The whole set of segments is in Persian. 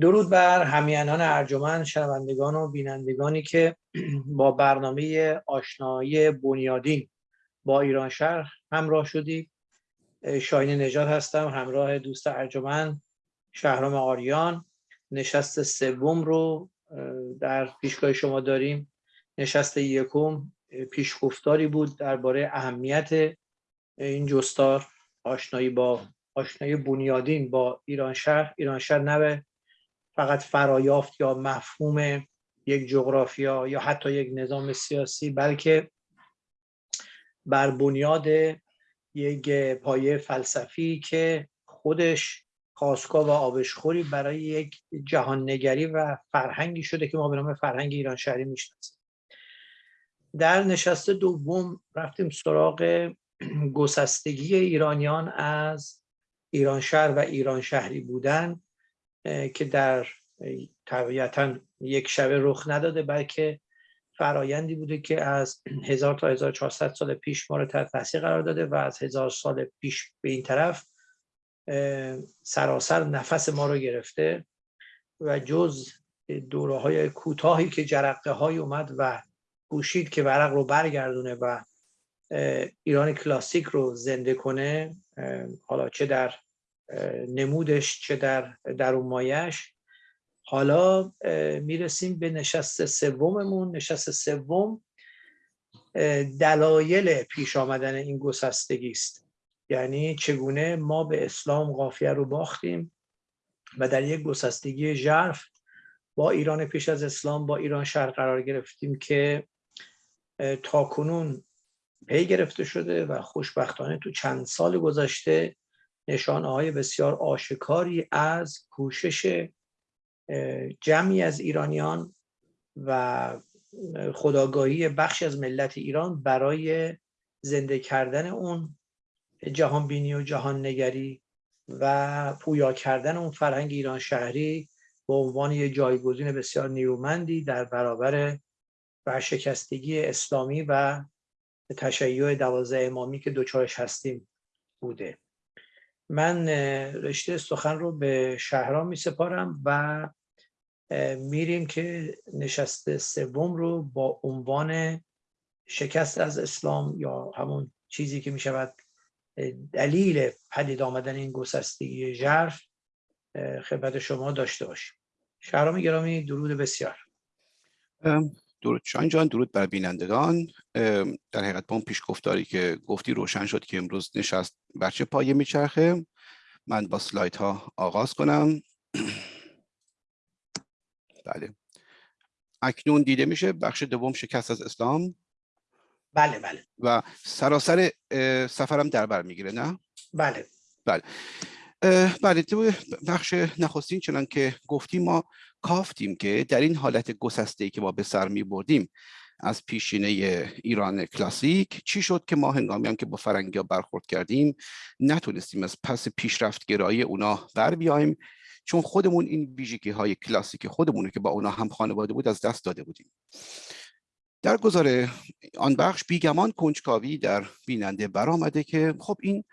درود بر همیانان ارجمند شنوندگان و بینندگانی که با برنامه آشنایی بنیادین با ایران شهر همراه شدید شاین نجات هستم همراه دوست ارجمند شهرام آریان. نشست سوم رو در پیشگاه شما داریم. نشست یکم پیشگفتاری بود درباره اهمیت این جستار آشنایی با آشنایی بنیادین با ایران شهر ایران شهر نه فقط فرایافت یا مفهوم یک جغرافیا یا حتی یک نظام سیاسی بلکه بر بنیاد یک پایه فلسفی که خودش خواستگاه و آبشخوری برای یک جهان نگری و فرهنگی شده که ما به نام فرهنگ ایران شهری می‌شناسیم. در نشست دوم رفتیم سراغ گسستگی ایرانیان از ایران شهر و ایران شهری بودن. که در طبیعتا یک شبه رخ نداده بلکه فرایندی بوده که از 1000 تا 1400 سال پیش ما رو تحت تاثیر قرار داده و از هزار سال پیش به این طرف سراسر نفس ما رو گرفته و جز دوره های کوتاهی که جرقه های اومد و کوشید که ورق رو برگردونه و ایران کلاسیک رو زنده کنه حالا چه در نمودش چه در درون مایش حالا می‌رسیم به نشست سوممون. نشست سوم دلایل پیش آمدن این گسستگی است. یعنی چگونه ما به اسلام قافیه رو باختیم و در یک گسستگی ژرف با ایران پیش از اسلام با ایران شهر قرار گرفتیم که تا کنون پی گرفته شده و خوشبختانه تو چند سال گذشته نشانه های بسیار آشکاری از کوشش جمعی از ایرانیان و خداگاهی بخشی از ملت ایران برای زنده کردن اون جهان بینی و جهان نگری و پویا کردن اون فرهنگ ایران شهری به عنوان یه جایگزین بسیار نیرومندی در برابر ورشکستگی اسلامی و تشیع دوازده امامی که دوچارش هستیم بوده. من رشته سخن رو به شهرام می سپارم و میریم که نشست سوم رو با عنوان شکست از اسلام یا همون چیزی که می شود دلیل پدید آمدن این گسستگی ژرف خدمت شما داشته باشیم. شهرام گرامی درود بسیار. درود شان جان درود بر بینندگان. در حقیقت با اون پیش گفتاری که گفتی روشن شد که امروز نشست بر چه پایه میچرخه. من با سلایت ها آغاز کنم. بله. اکنون دیده میشه بخش دوم شکست از اسلام. بله بله. و سراسر سفرم در بر می‌گیره نه؟ بله. بله. بله بخش نخستین چنان که گفتیم ما کافتیم که در این حالت گسسته که ما به سر می بردیم از پیشینه ایران کلاسیک چی شد که ما هنگامی هم که با فرنگی ها برخورد کردیم نتونستیم از پس پیشرفت گرایی اونا بر بیایم؟ چون خودمون این ویژگی های کلاسیک خودمونه که با اونا هم خانواده بود از دست داده بودیم. در گذار آن بخش بیگمان کنجکاوی در بیننده برآمده که خب این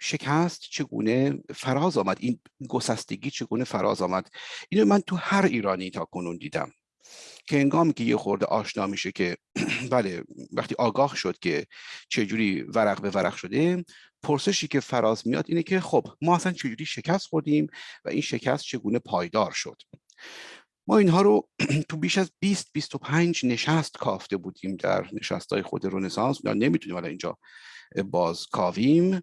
شکست چگونه فراز آمد؟ این گسستگی چگونه فراز آمد؟ اینو من تو هر ایرانی تا کنون دیدم که انگام که یه خورده آشنا میشه که بله وقتی آگاه شد که چجوری ورق به ورق شده پرسشی که فراز میاد اینه که خب ما اصلا چجوری شکست خوردیم و این شکست چگونه پایدار شد؟ ما اینها رو تو بیش از 20 25 نشست کافته بودیم در نشست های خود رنسانس. نمی‌تونیم الان اینجا باز کاویم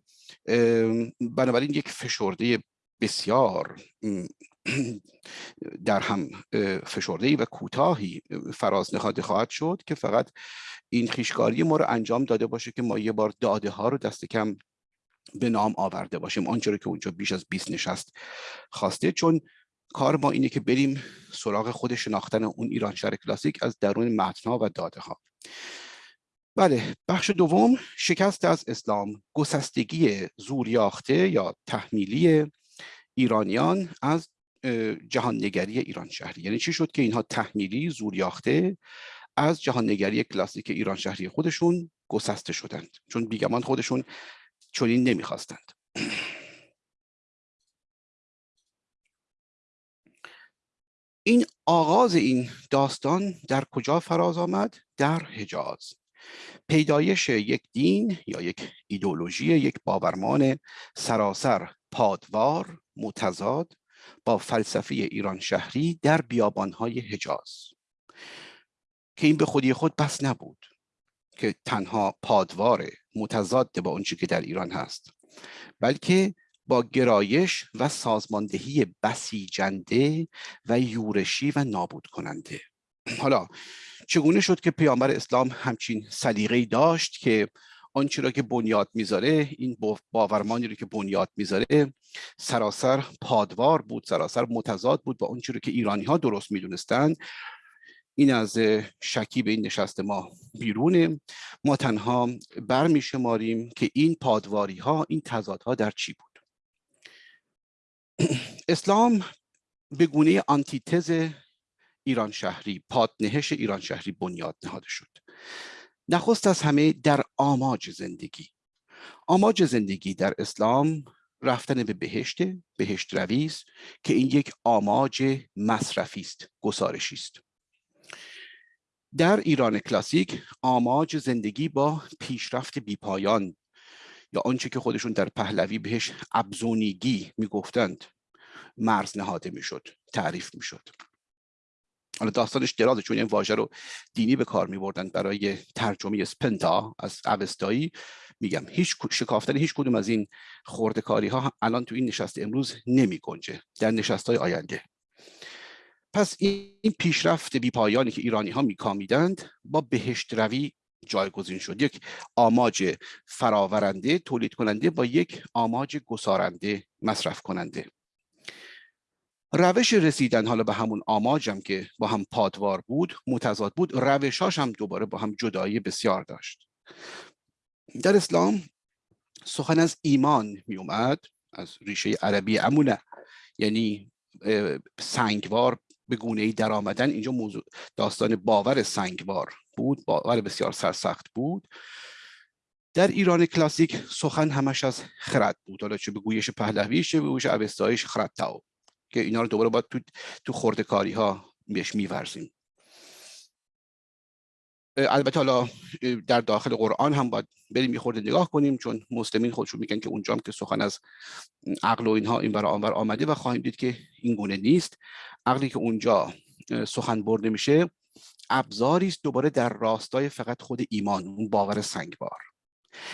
بنابراین یک فشرده بسیار در هم فشرده و کوتاهی فراز نخواهد خواهد شد که فقط این خیشکاری ما رو انجام داده باشه که ما یه بار داده ها رو دست کم به نام آورده باشیم. آنچه که اونجا بیش از 20 نشست خواسته. چون کار ما اینه که بریم سراغ خود شناختن اون ایران شهر کلاسیک از درون متنها و داده ها بله بخش دوم شکست از اسلام گسستگی زوریاخته یا تحمیلی ایرانیان از جهان نگری ایران شهری یعنی چی شد که اینها تحمیلی زوریاخته از جهان نگری کلاسیک ایران شهری خودشون گسسته شدند. چون بیگمان خودشون چنین نمی‌خواستند. این آغاز این داستان در کجا فراز آمد؟ در حجاز پیدایش یک دین یا یک ایدولوژی یک باورمان سراسر پادوار متضاد با فلسفه ایران شهری در بیابانهای حجاز که این به خودی خود بس نبود که تنها پادوار متضاد با اونچه که در ایران هست بلکه با گرایش و سازماندهی بسیجنده و یورشی و نابود کننده. حالا چگونه شد که پیامبر اسلام همچین سلیقه‌ای داشت که آنچه را که بنیاد می‌ذاره این باورمانی رو که بنیاد می‌ذاره سراسر پادوار بود سراسر متضاد بود با آنچه رو که ایرانی ها درست می‌دونستند این از شکی به این نشست ما بیرونه. ما تنها برمیشماریم که این پادواری ها این تضادها در چی بود؟ اسلام به گونه آنتیتز ایران شهری پادنهش ایران شهری بنیاد نهاده شد. نخست از همه در آماج زندگی. آماج زندگی در اسلام رفتن به بهشت بهشت رویز که این یک آماج مصرفی است گسارشی است. در ایران کلاسیک آماج زندگی با پیشرفت بیپایان آنچه که خودشون در پهلوی بهش ابزونیگی می‌گفتند مرز نهاده می‌شد تعریف می‌شد. حالا داستانش درازه چون این واژه رو دینی به کار می بردن برای ترجمه سپنتا از اوستایی. میگم هیچ شکافتن هیچ کدوم از این خوردکاری ها الان تو این نشست امروز نمی گنجه در نشست های آینده. پس این پیشرفت بی پایانی که ایرانی ها میکامیدند با بهشت روی جایگزین شد. یک آماج فراورنده تولید کننده با یک آماج گسارنده مصرف کننده. روش رسیدن حالا به همون آماجم که با هم پادوار بود متضاد بود روشاش هم دوباره با هم جدایی بسیار داشت. در اسلام سخن از ایمان می اومد از ریشه عربی امونه یعنی سنگوار به گونه ای در آمدن اینجا موضوع داستان باور سنگوار بود باور بسیار سرسخت بود. در ایران کلاسیک سخن همش از خرد بود. حالا چه به گویش پهلوی چه به گویش اوستایش خرد تاو که اینا رو دوباره باید تو تو خورده کاری ها بهش میورزیم. البته حالا در داخل قرآن هم باید بریم یه خورده نگاه کنیم چون مسلمین خودشون میگن که اونجا هم که سخن از عقل و اینها این برای آنور آمده و خواهیم دید که این گونه نیست. عقلی که اونجا سخن برده میشه ابزاری است دوباره در راستای فقط خود ایمان اون باور سنگبار.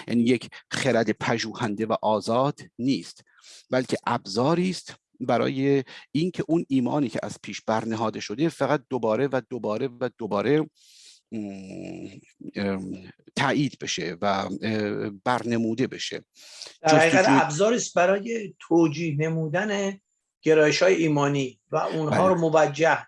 یعنی یک خرد پژوهنده و آزاد نیست بلکه ابزاری است برای اینکه اون ایمانی که از پیش برنهاده شده فقط دوباره و دوباره و دوباره تایید بشه و برنموده بشه. در حقیقت ابزاری است برای توجیه نمودن گرایش های ایمانی و اونها رو بله. موجه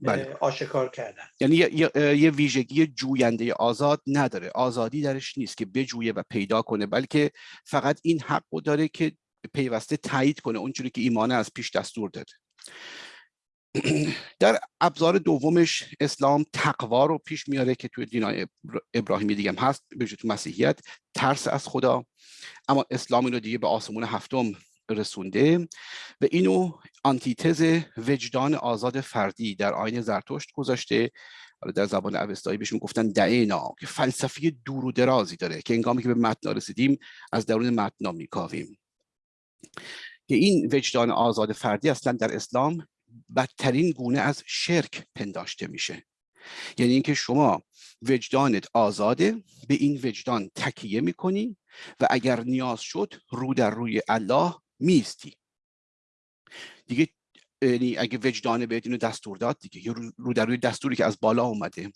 بله. آشکار کردن یعنی یه, یه ویژگی جوینده آزاد نداره آزادی درش نیست که بجویه و پیدا کنه بلکه فقط این حق داره که پیوسته تایید کنه اونجوری که ایمانه از پیش دستور داده در ابزار دومش اسلام تقوا رو پیش میاره که توی دینای ابراهیمی دیگه هم هست به تو مسیحیت ترس از خدا اما اسلام اینو دیگه به آسمون هفتم رسونده و اینو آنتیتز وجدان آزاد فردی در آین زرتشت گذاشته. در زبان اوستایی بهش گفتن دعینا که فلسفی دور و درازی داره که انگامی که به متن رسیدیم از درون متنا میکاویم. که این وجدان آزاد فردی اصلا در اسلام بدترین گونه از شرک پنداشته میشه. یعنی اینکه شما وجدانت آزاده به این وجدان تکیه می‌کنی و اگر نیاز شد رو در روی الله میستی دیگه یعنی اگه وجدان بهت اینو دستور داد دیگه رو در روی دستوری که از بالا اومده.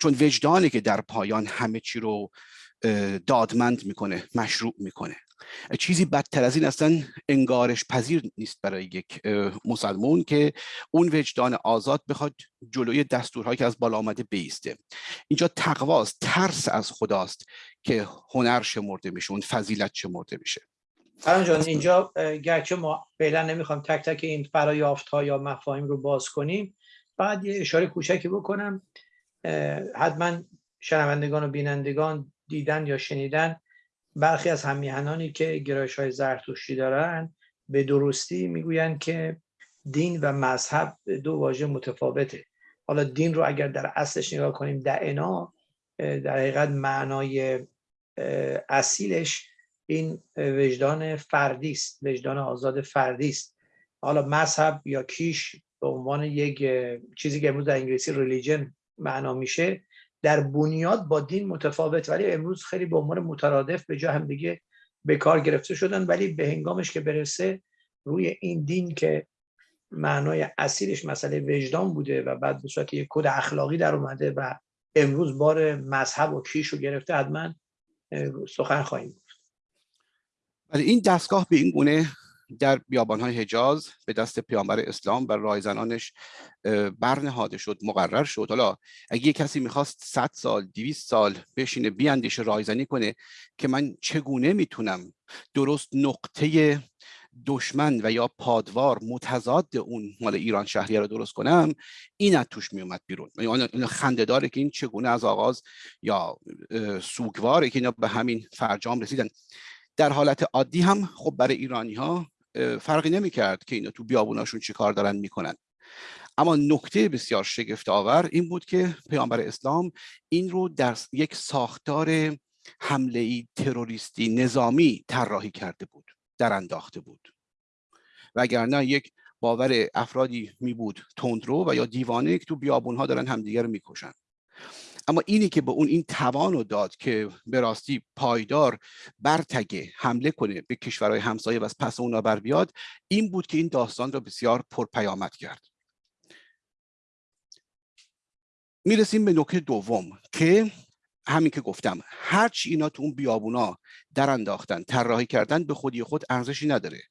چون وجدانه که در پایان همه چی رو دادمند می‌کنه مشروع می‌کنه. چیزی بدتر از این اصلا انگارش پذیر نیست برای یک مسلمون که اون وجدان آزاد بخواد جلوی دستورهایی که از بالا آمده بیسته. اینجا تقواست ترس از خداست که هنر شمرده میشه اون فضیلت شمرده میشه. فران جان اینجا گرچه ما فعلا نمی‌خوام تک تک این فرایافت ها یا مفاهیم رو باز کنیم بعد یه اشاره کوچکی بکنم. حتما شنوندگان و بینندگان دیدن یا شنیدن برخی از همیهنانی که گرایش های زرتشتی دارن به درستی می‌گویند که دین و مذهب دو واژه متفاوته. حالا دین رو اگر در اصلش نگاه کنیم دعنا در حقیقت معنای اصیلش این وجدان فردی است وجدان آزاد فردی است حالا مذهب یا کیش به عنوان یک چیزی که امروز در انگلیسی ریلیجن معنا میشه در بنیاد با دین متفاوت ولی امروز خیلی به عنوان مترادف به جا هم دیگه به کار گرفته شدن ولی به هنگامش که برسه روی این دین که معنای اصیلش مسئله وجدان بوده و بعد به صورت یک کد اخلاقی در اومده و امروز بار مذهب و کیش رو گرفته حتما سخن خواهیم ولی این دستگاه به این گونه در بیابانهای حجاز به دست پیامبر اسلام و رایزنانش برنهاده شد مقرر شد. حالا اگه یه کسی می‌خواست 100 سال 200 سال بشینه بیاندیشه رایزنی کنه که من چگونه می‌تونم درست نقطه دشمن و یا پادوار متضاد اون مال ایران شهریه رو درست کنم این از توش میومد بیرون. یعنی خنده داره که این چگونه از آغاز یا سوگواره که اینا به همین فرجام رسیدن. در حالت عادی هم خب برای ایرانی ها فرقی نمی کرد که اینا تو بیابوناشون چی کار دارن می‌کنن. اما نکته بسیار شگفت آور این بود که پیامبر اسلام این رو در یک ساختار حمله ای تروریستی نظامی طراحی کرده بود در انداخته بود. وگرنه یک باور افرادی می بود تندرو و یا دیوانه که تو بیابون ها دارن همدیگر رو می‌کشن. اما اینی که به اون این توان رو داد که به راستی پایدار برتگه حمله کنه به کشورهای همسایه و از پس اونا بر بیاد این بود که این داستان را بسیار پرپیامد کرد. می‌رسیم به نکته دوم که همین که گفتم هرچی اینا تو اون بیابونا در انداختن طراحی کردن به خودی خود ارزشی نداره.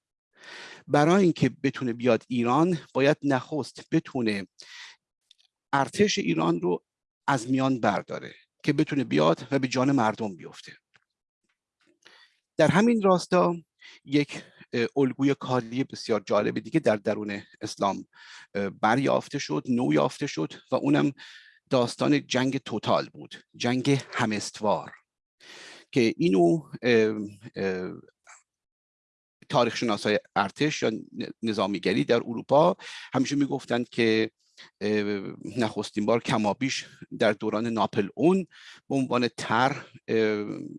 برای اینکه بتونه بیاد ایران باید نخست بتونه ارتش ایران رو از میان برداره که بتونه بیاد و به جان مردم بیفته. در همین راستا یک الگوی کاری بسیار جالب دیگه در درون اسلام بریافته شد نو یافته شد و اونم داستان جنگ توتال بود جنگ همستوار که اینو تاریخ شناسای ارتش یا نظامیگری در اروپا همیشه می‌گفتند که نخستین بار کمابیش در دوران ناپل اون به عنوان تر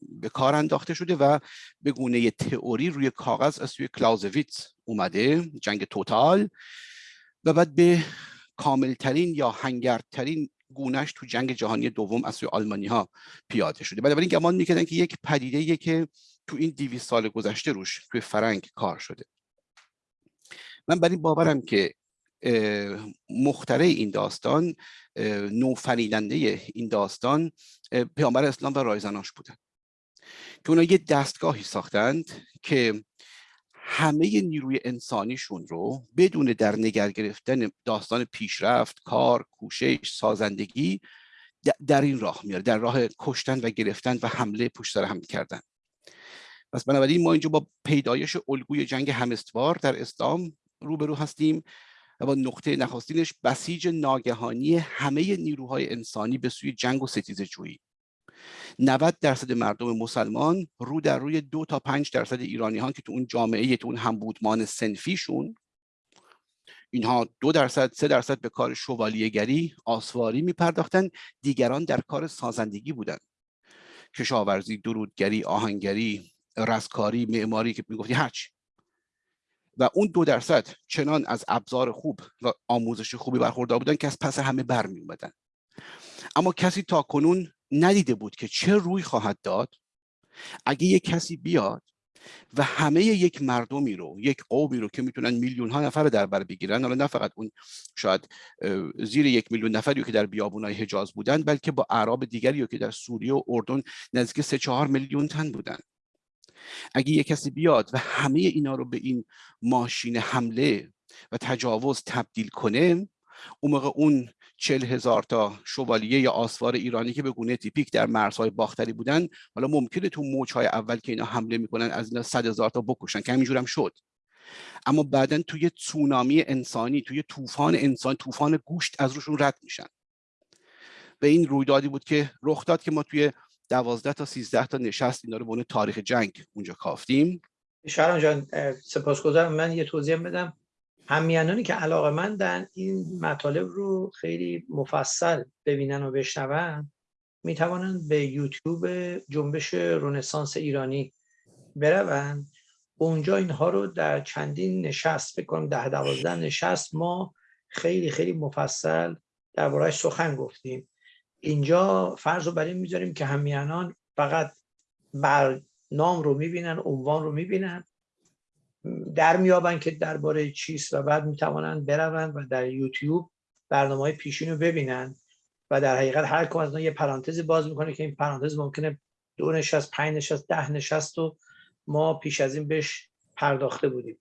به کار انداخته شده و به گونه تئوری روی کاغذ از سوی کلاوزویتس اومده جنگ توتال. و بعد به کاملترین یا هنگردترین گونهش تو جنگ جهانی دوم از سوی آلمانی ها پیاده شده. بنابراین گمان می‌کردن که یک پدیده که تو این دیویس سال گذشته روش توی فرنگ کار شده. من برای باورم که مختره این داستان نوفریدنده این داستان پیامبر اسلام و رایزناش بودن. که اونا یه دستگاهی ساختند که همه نیروی انسانیشون رو بدون در نگر گرفتن داستان پیشرفت کار کوشش سازندگی در این راه میاره در راه کشتن و گرفتن و حمله پشت سر هم کردن پس بنابراین ما اینجا با پیدایش الگوی جنگ همستوار در اسلام روبرو هستیم. و نقطه نخستینش بسیج ناگهانی همه نیروهای انسانی به سوی جنگ و ستیز جویی. 90 درصد مردم مسلمان رو در روی دو تا پنج درصد ایرانی ها که تو اون جامعه تو اون همبودمان سنفیشون. اینها دو درصد سه درصد به کار شوالیهگری آسواری می پرداختن دیگران در کار سازندگی بودند کشاورزی درودگری آهنگری رستکاری معماری که می‌گفتی هرچی. و اون دو درصد چنان از ابزار خوب و آموزش خوبی برخوردار بودن که از پس همه برمی اومدن اما کسی تا کنون ندیده بود که چه روی خواهد داد. اگه یک کسی بیاد و همه یک مردمی رو یک قومی رو که می‌تونن میلیون ها نفر در بر بگیرن حالا نه فقط اون شاید زیر یک میلیون نفری که در بیابونای حجاز بودن بلکه با اعراب دیگری که در سوریه و اردن نزدیک سه چهار میلیون تن بودن. اگه یک کسی بیاد و همه اینا رو به این ماشین حمله و تجاوز تبدیل کنه اون موقع اون چل هزار تا شوالیه یا آسوار ایرانی که به گونه تیپیک در مرزهای باختری بودن حالا ممکنه تو موجهای اول که اینا حمله می‌کنن از اینا صد هزار تا بکشن که همینجور هم شد. اما بعدا توی تسونامی انسانی توی طوفان انسان طوفان گوشت از روشون رد میشن. به این رویدادی بود که رخ داد که ما توی دوازده تا سیزده تا نشست اینا رو به تاریخ جنگ اونجا کافتیم. شهران جان سپاسگزارم. من یه توضیح بدم. همیانانی که علاقه مندن این مطالب رو خیلی مفصل ببینن و بشنون می‌توانند به یوتیوب جنبش رونسانس ایرانی برون اونجا اینها رو در چندین نشست فکر کنم ده دوازده نشست ما خیلی خیلی مفصل دربارهش سخن گفتیم. اینجا فرض رو بر این می‌ذاریم که همیانان فقط بر نام رو می‌بینن عنوان رو می‌بینن. در میابن که درباره چیست و بعد می‌توانند بروند و در یوتیوب برنامه های پیشین رو ببینن و در حقیقت هر کم از یه پرانتزی باز می‌کنه که این پرانتز ممکنه دو نشست پنج نشست ده نشست و ما پیش از این بهش پرداخته بودیم.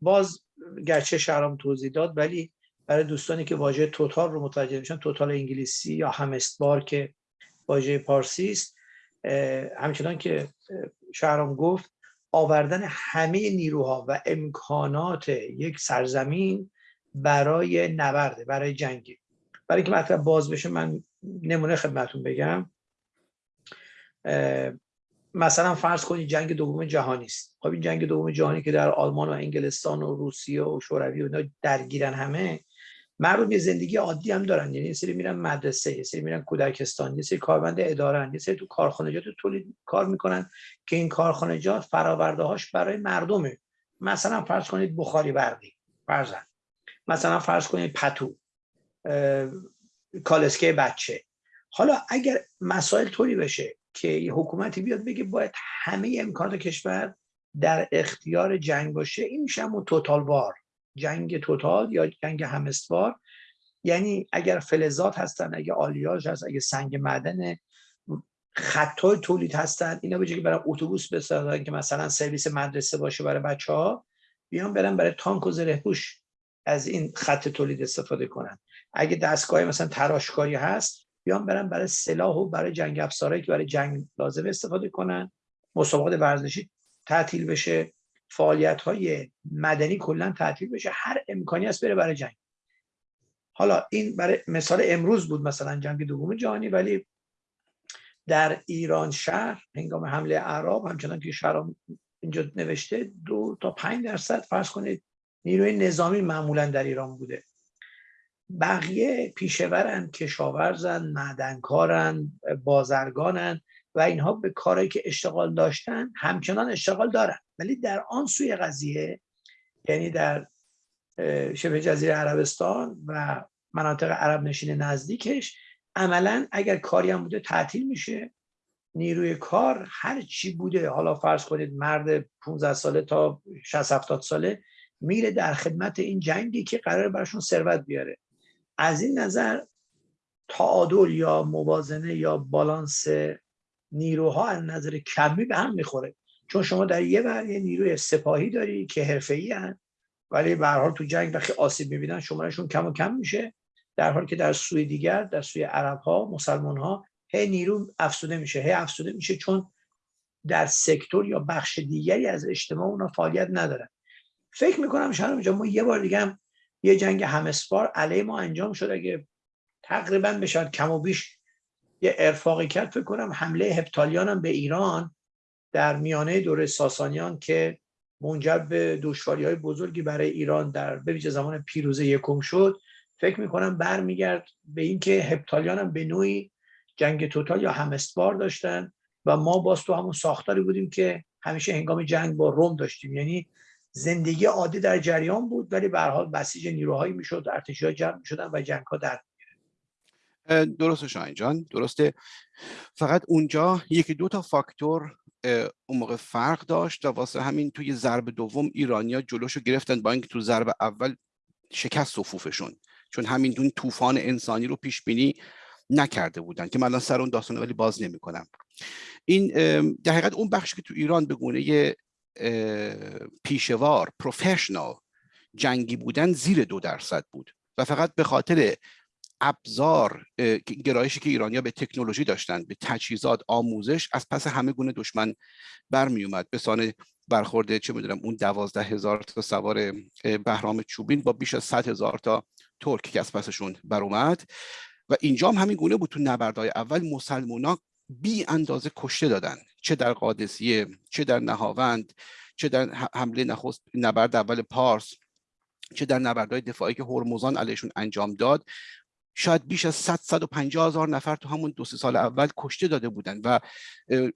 باز گرچه شهرام توضیح داد ولی برای دوستانی که واژه توتال رو متوجه میشن توتال انگلیسی یا همستبار که واژه پارسی است. همچنان که شهرام گفت آوردن همه نیروها و امکانات یک سرزمین برای نبرده برای جنگی. برای که مطلب باز بشه من نمونه خدمتون بگم. مثلا فرض کنید جنگ دوم جهانی است. خب این جنگ دوم جهانی که در آلمان و انگلستان و روسیه و شوروی و اینا درگیرن همه مردم یه زندگی عادی هم دارن. یعنی سری میرن مدرسه یه سری میرن کودکستان یه سری کارمند اداره یه سری تو کارخانجات تولید کار می‌کنن که این کارخانجات فراورده هاش برای مردمه مثلا فرض کنید بخاری برقی فرضاً. مثلا فرض کنید پتو کالسکه بچه. حالا اگر مسائل طوری بشه که یه حکومتی بیاد بگه باید همه امکانات کشور در اختیار جنگ باشه این میشه توتال وار جنگ توتال یا جنگ همستوار یعنی اگر فلزات هستن اگه آلیاژ هست اگه سنگ معدن خطای تولید هستن اینا به که برای اتوبوس بسازن که مثلا سرویس مدرسه باشه برای بچه ها بیان برن برای تانک و زره از این خط تولید استفاده کنن. اگه دستگاه مثلا تراشکاری هست بیان برن برای سلاح و برای جنگ افزارهایی که برای جنگ لازم استفاده کنن. مسابقات ورزشی تعطیل بشه. فعالیت های مدنی کلا تعطیل بشه. هر امکانی هست بره برای جنگ. حالا این برای مثال امروز بود مثلا جنگ دوم جهانی ولی در ایران شهر هنگام حمله عرب همچنان که شهر اینجا نوشته دو تا پنج درصد فرض کنید نیروی نظامی معمولا در ایران بوده. بقیه پیشورن کشاورزن معدنکارن بازرگانن و اینها به کارهایی که اشتغال داشتن همچنان اشتغال دارن. ولی در آن سوی قضیه یعنی در شبه جزیره عربستان و مناطق عرب نشین نزدیکش عملا اگر کاری هم بوده تعطیل میشه. نیروی کار هر چی بوده حالا فرض کنید مرد 15 ساله تا 60 70 ساله میره در خدمت این جنگی که قرار براشون ثروت بیاره. از این نظر تعادل یا موازنه یا بالانس نیروها از نظر کمی به هم می‌خوره. چون شما در یه بر یه نیروی سپاهی داری که حرفه‌ای ولی به حال تو جنگ وقتی آسیب می‌بینن شمارشون کم و کم میشه. در حالی که در سوی دیگر در سوی عرب ها مسلمان ها هی نیرو افسوده میشه هی افسوده میشه چون در سکتور یا بخش دیگری از اجتماع اونا فعالیت ندارن. فکر می‌کنم شاید ما یه بار دیگه یه جنگ همسپار علیه ما انجام شد. اگه تقریبا بشه کم و بیش یه ارفاقی کرد فکر کنم حمله هپتالیان هم به ایران در میانه دوره ساسانیان که منجر به دشواری های بزرگی برای ایران در به زمان پیروزه یکم شد فکر می‌کنم برمیگرد به اینکه هپتالیان هم به نوعی جنگ توتال یا همستبار داشتن و ما باز تو همون ساختاری بودیم که همیشه هنگام جنگ با روم داشتیم. یعنی زندگی عادی در جریان بود ولی به حال بسیج نیروهایی می‌شد ارتشی جمع می‌شدن و جنگ ها در درسته شاین جان درسته. فقط اونجا یکی دو تا فاکتور اون موقع فرق داشت و واسه همین توی ضرب دوم ایرانیا جلوشو گرفتن با اینکه تو ضرب اول شکست صفوفشون. چون همین دون طوفان انسانی رو پیش بینی نکرده بودن که من سر اون داستان ولی باز نمی‌کنم. این در حقیقت اون بخشی که تو ایران به گونه پیشوار پروفشنال جنگی بودن زیر دو درصد بود و فقط به خاطر ابزار گرایشی که ایرانیا به تکنولوژی داشتن به تجهیزات آموزش از پس همه گونه دشمن برمی اومد به سان برخورده چه می‌دونم اون دوازده هزار تا سوار بهرام چوبین با بیش از صد هزار تا ترک که از پسشون بر اومد و اینجا هم همین گونه بود تو نبردهای اول. مسلمونا بی اندازه کشته دادن. چه در قادسیه چه در نهاوند چه در حمله نخست نبرد اول پارس چه در نبردهای دفاعی که هرمزان علیشون انجام داد. شاید بیش از 100 150 هزار نفر تو همون دو سه سال اول کشته داده بودن و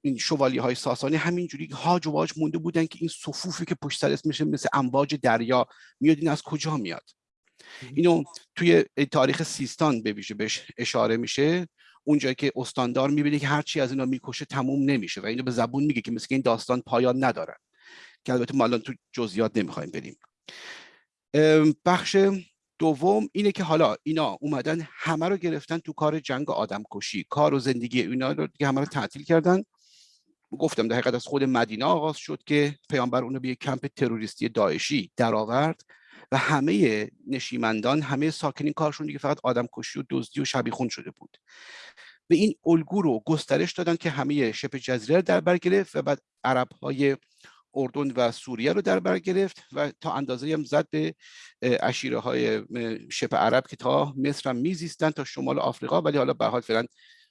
این شوالی های ساسانی همینجوری هاج و واج مونده بودن که این صفوفی که پشت سر میشه مثل امواج دریا میاد این از کجا میاد؟ اینو توی تاریخ سیستان به ویژه بهش اشاره میشه. اونجایی که استاندار می‌بینه که هرچی از اینا می‌کشه تموم نمیشه و اینو به زبون میگه که مثل این داستان پایان نداره که البته ما الان تو جزئیات نمی‌خوایم بریم. بخش دوم اینه که حالا اینا اومدن همه رو گرفتن تو کار جنگ آدم کشی کار و زندگی اینا رو دیگه همه رو تعطیل کردن. گفتم در حقیقت از خود مدینه آغاز شد که پیامبر اونو به یک کمپ تروریستی داعشی درآورد و همه نشیمندان همه ساکنین کارشون دیگه فقط آدم کشی و دزدی و شبیخون شده بود. به این الگو رو گسترش دادن که همه شبه جزیره در بر گرفت و بعد عرب های اردن و سوریه رو در بر گرفت و تا اندازه هم زد به اشیره های شبه عرب که تا مصر هم میزیستن تا شمال آفریقا. ولی حالا به حال فعلا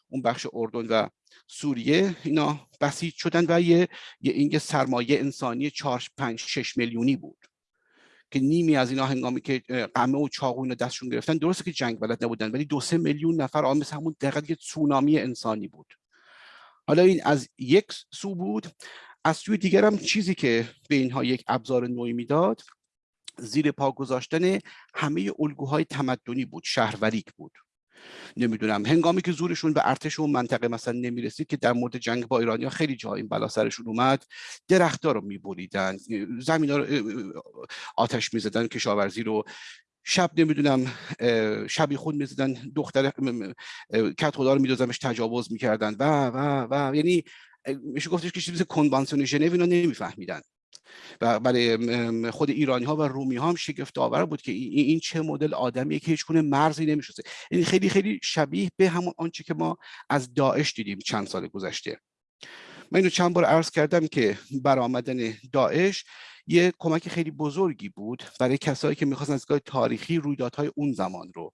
اون بخش اردن و سوریه اینا بسیج شدن و یه, این سرمایه انسانی 4 5 6 میلیونی بود که نیمی از اینا هنگامی که قمه و چاقو دستشون گرفتن. درسته که جنگ بلد نبودن ولی دو سه میلیون نفر آن مثل همون دقیقا یه تسونامی انسانی بود. حالا این از یک سو بود. از سوی دیگر هم چیزی که به اینها یک ابزار نوعی می‌داد زیر پا گذاشتن همه الگوهای تمدنی بود شهروریک بود. نمی‌دونم هنگامی که زورشون به ارتش اون منطقه مثلا نمی‌رسید که در مورد جنگ با ایرانیا خیلی جا این بلا سرشون اومد درختها رو میبریدن زمین رو آتش می‌زدن کشاورزی رو شب نمی‌دونم شبی خود می‌زدن دختر کت خدا رو میدازمش تجاوز می‌کردن و و و یعنی میشه گفتش که چیز کنوانسیون ژنو اینا نمیفهمیدن. و برای خود ایرانی ها و رومی ها هم شگفت آور بود که این چه مدل آدمیه که هیچ مرزی نمیشوزه این یعنی خیلی خیلی شبیه به همون آنچه که ما از داعش دیدیم چند سال گذشته. من اینو چند بار عرض کردم که برآمدن داعش یه کمک خیلی بزرگی بود برای کسایی که می‌خواستن از تاریخی رویدادهای اون زمان رو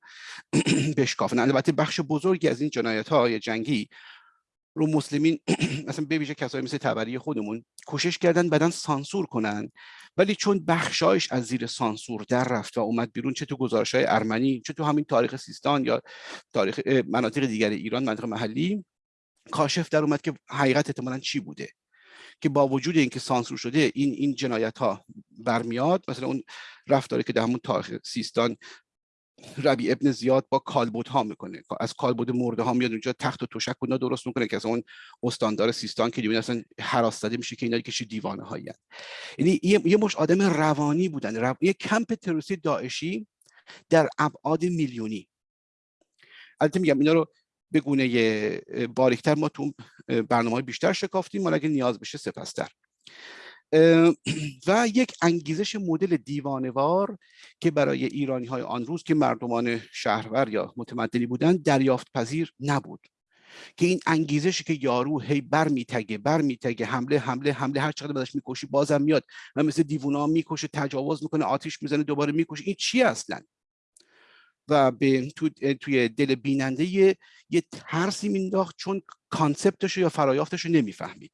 بشکافن. البته بخش بزرگی از این جنایت های جنگی رو مسلمین مثلا ببیشه کسایی مثل تبری خودمون کوشش کردن بدن سانسور کنن. ولی چون بخشایش از زیر سانسور در رفت و اومد بیرون چه تو گزارش های ارمنی چه تو همین تاریخ سیستان یا تاریخ مناطق دیگر ایران مناطق محلی کاشف در اومد که حقیقت احتمالا چی بوده؟ که با وجود اینکه سانسور شده این این جنایت ها برمیاد مثلا اون رفتاری که در همون تاریخ سیستان ربی ابن زیاد با کالبوت ها می‌کنه. از کالبد مرده ها میاد اونجا تخت و توشک اونا درست می‌کنه که از اون استاندار سیستان که دیگه اصلا حراس میشه که اینا که دیوانه هایی یعنی یه مش آدم روانی بودن. رو... یه کمپ تروریستی داعشی در ابعاد میلیونی. البته میگم اینا رو به گونه باریکتر ما تو برنامه های بیشتر شکافتیم ولی اگه نیاز بشه سپستر. و یک انگیزش مدل دیوانوار که برای ایرانی های آن روز که مردمان شهرور یا متمدنی بودند دریافت پذیر نبود. که این انگیزشی که یارو هی بر میتگه بر میتگه حمله حمله حمله هر چقدر بدش می‌کشی بازم میاد و مثل دیوونا می‌کشه تجاوز می‌کنه آتیش می‌زنه دوباره می‌کشه. این چی اصلا؟ و به تو، توی دل بیننده یه, یه ترسی مینداخت چون کانسپتش یا فرایافتش رو نمی‌فهمید.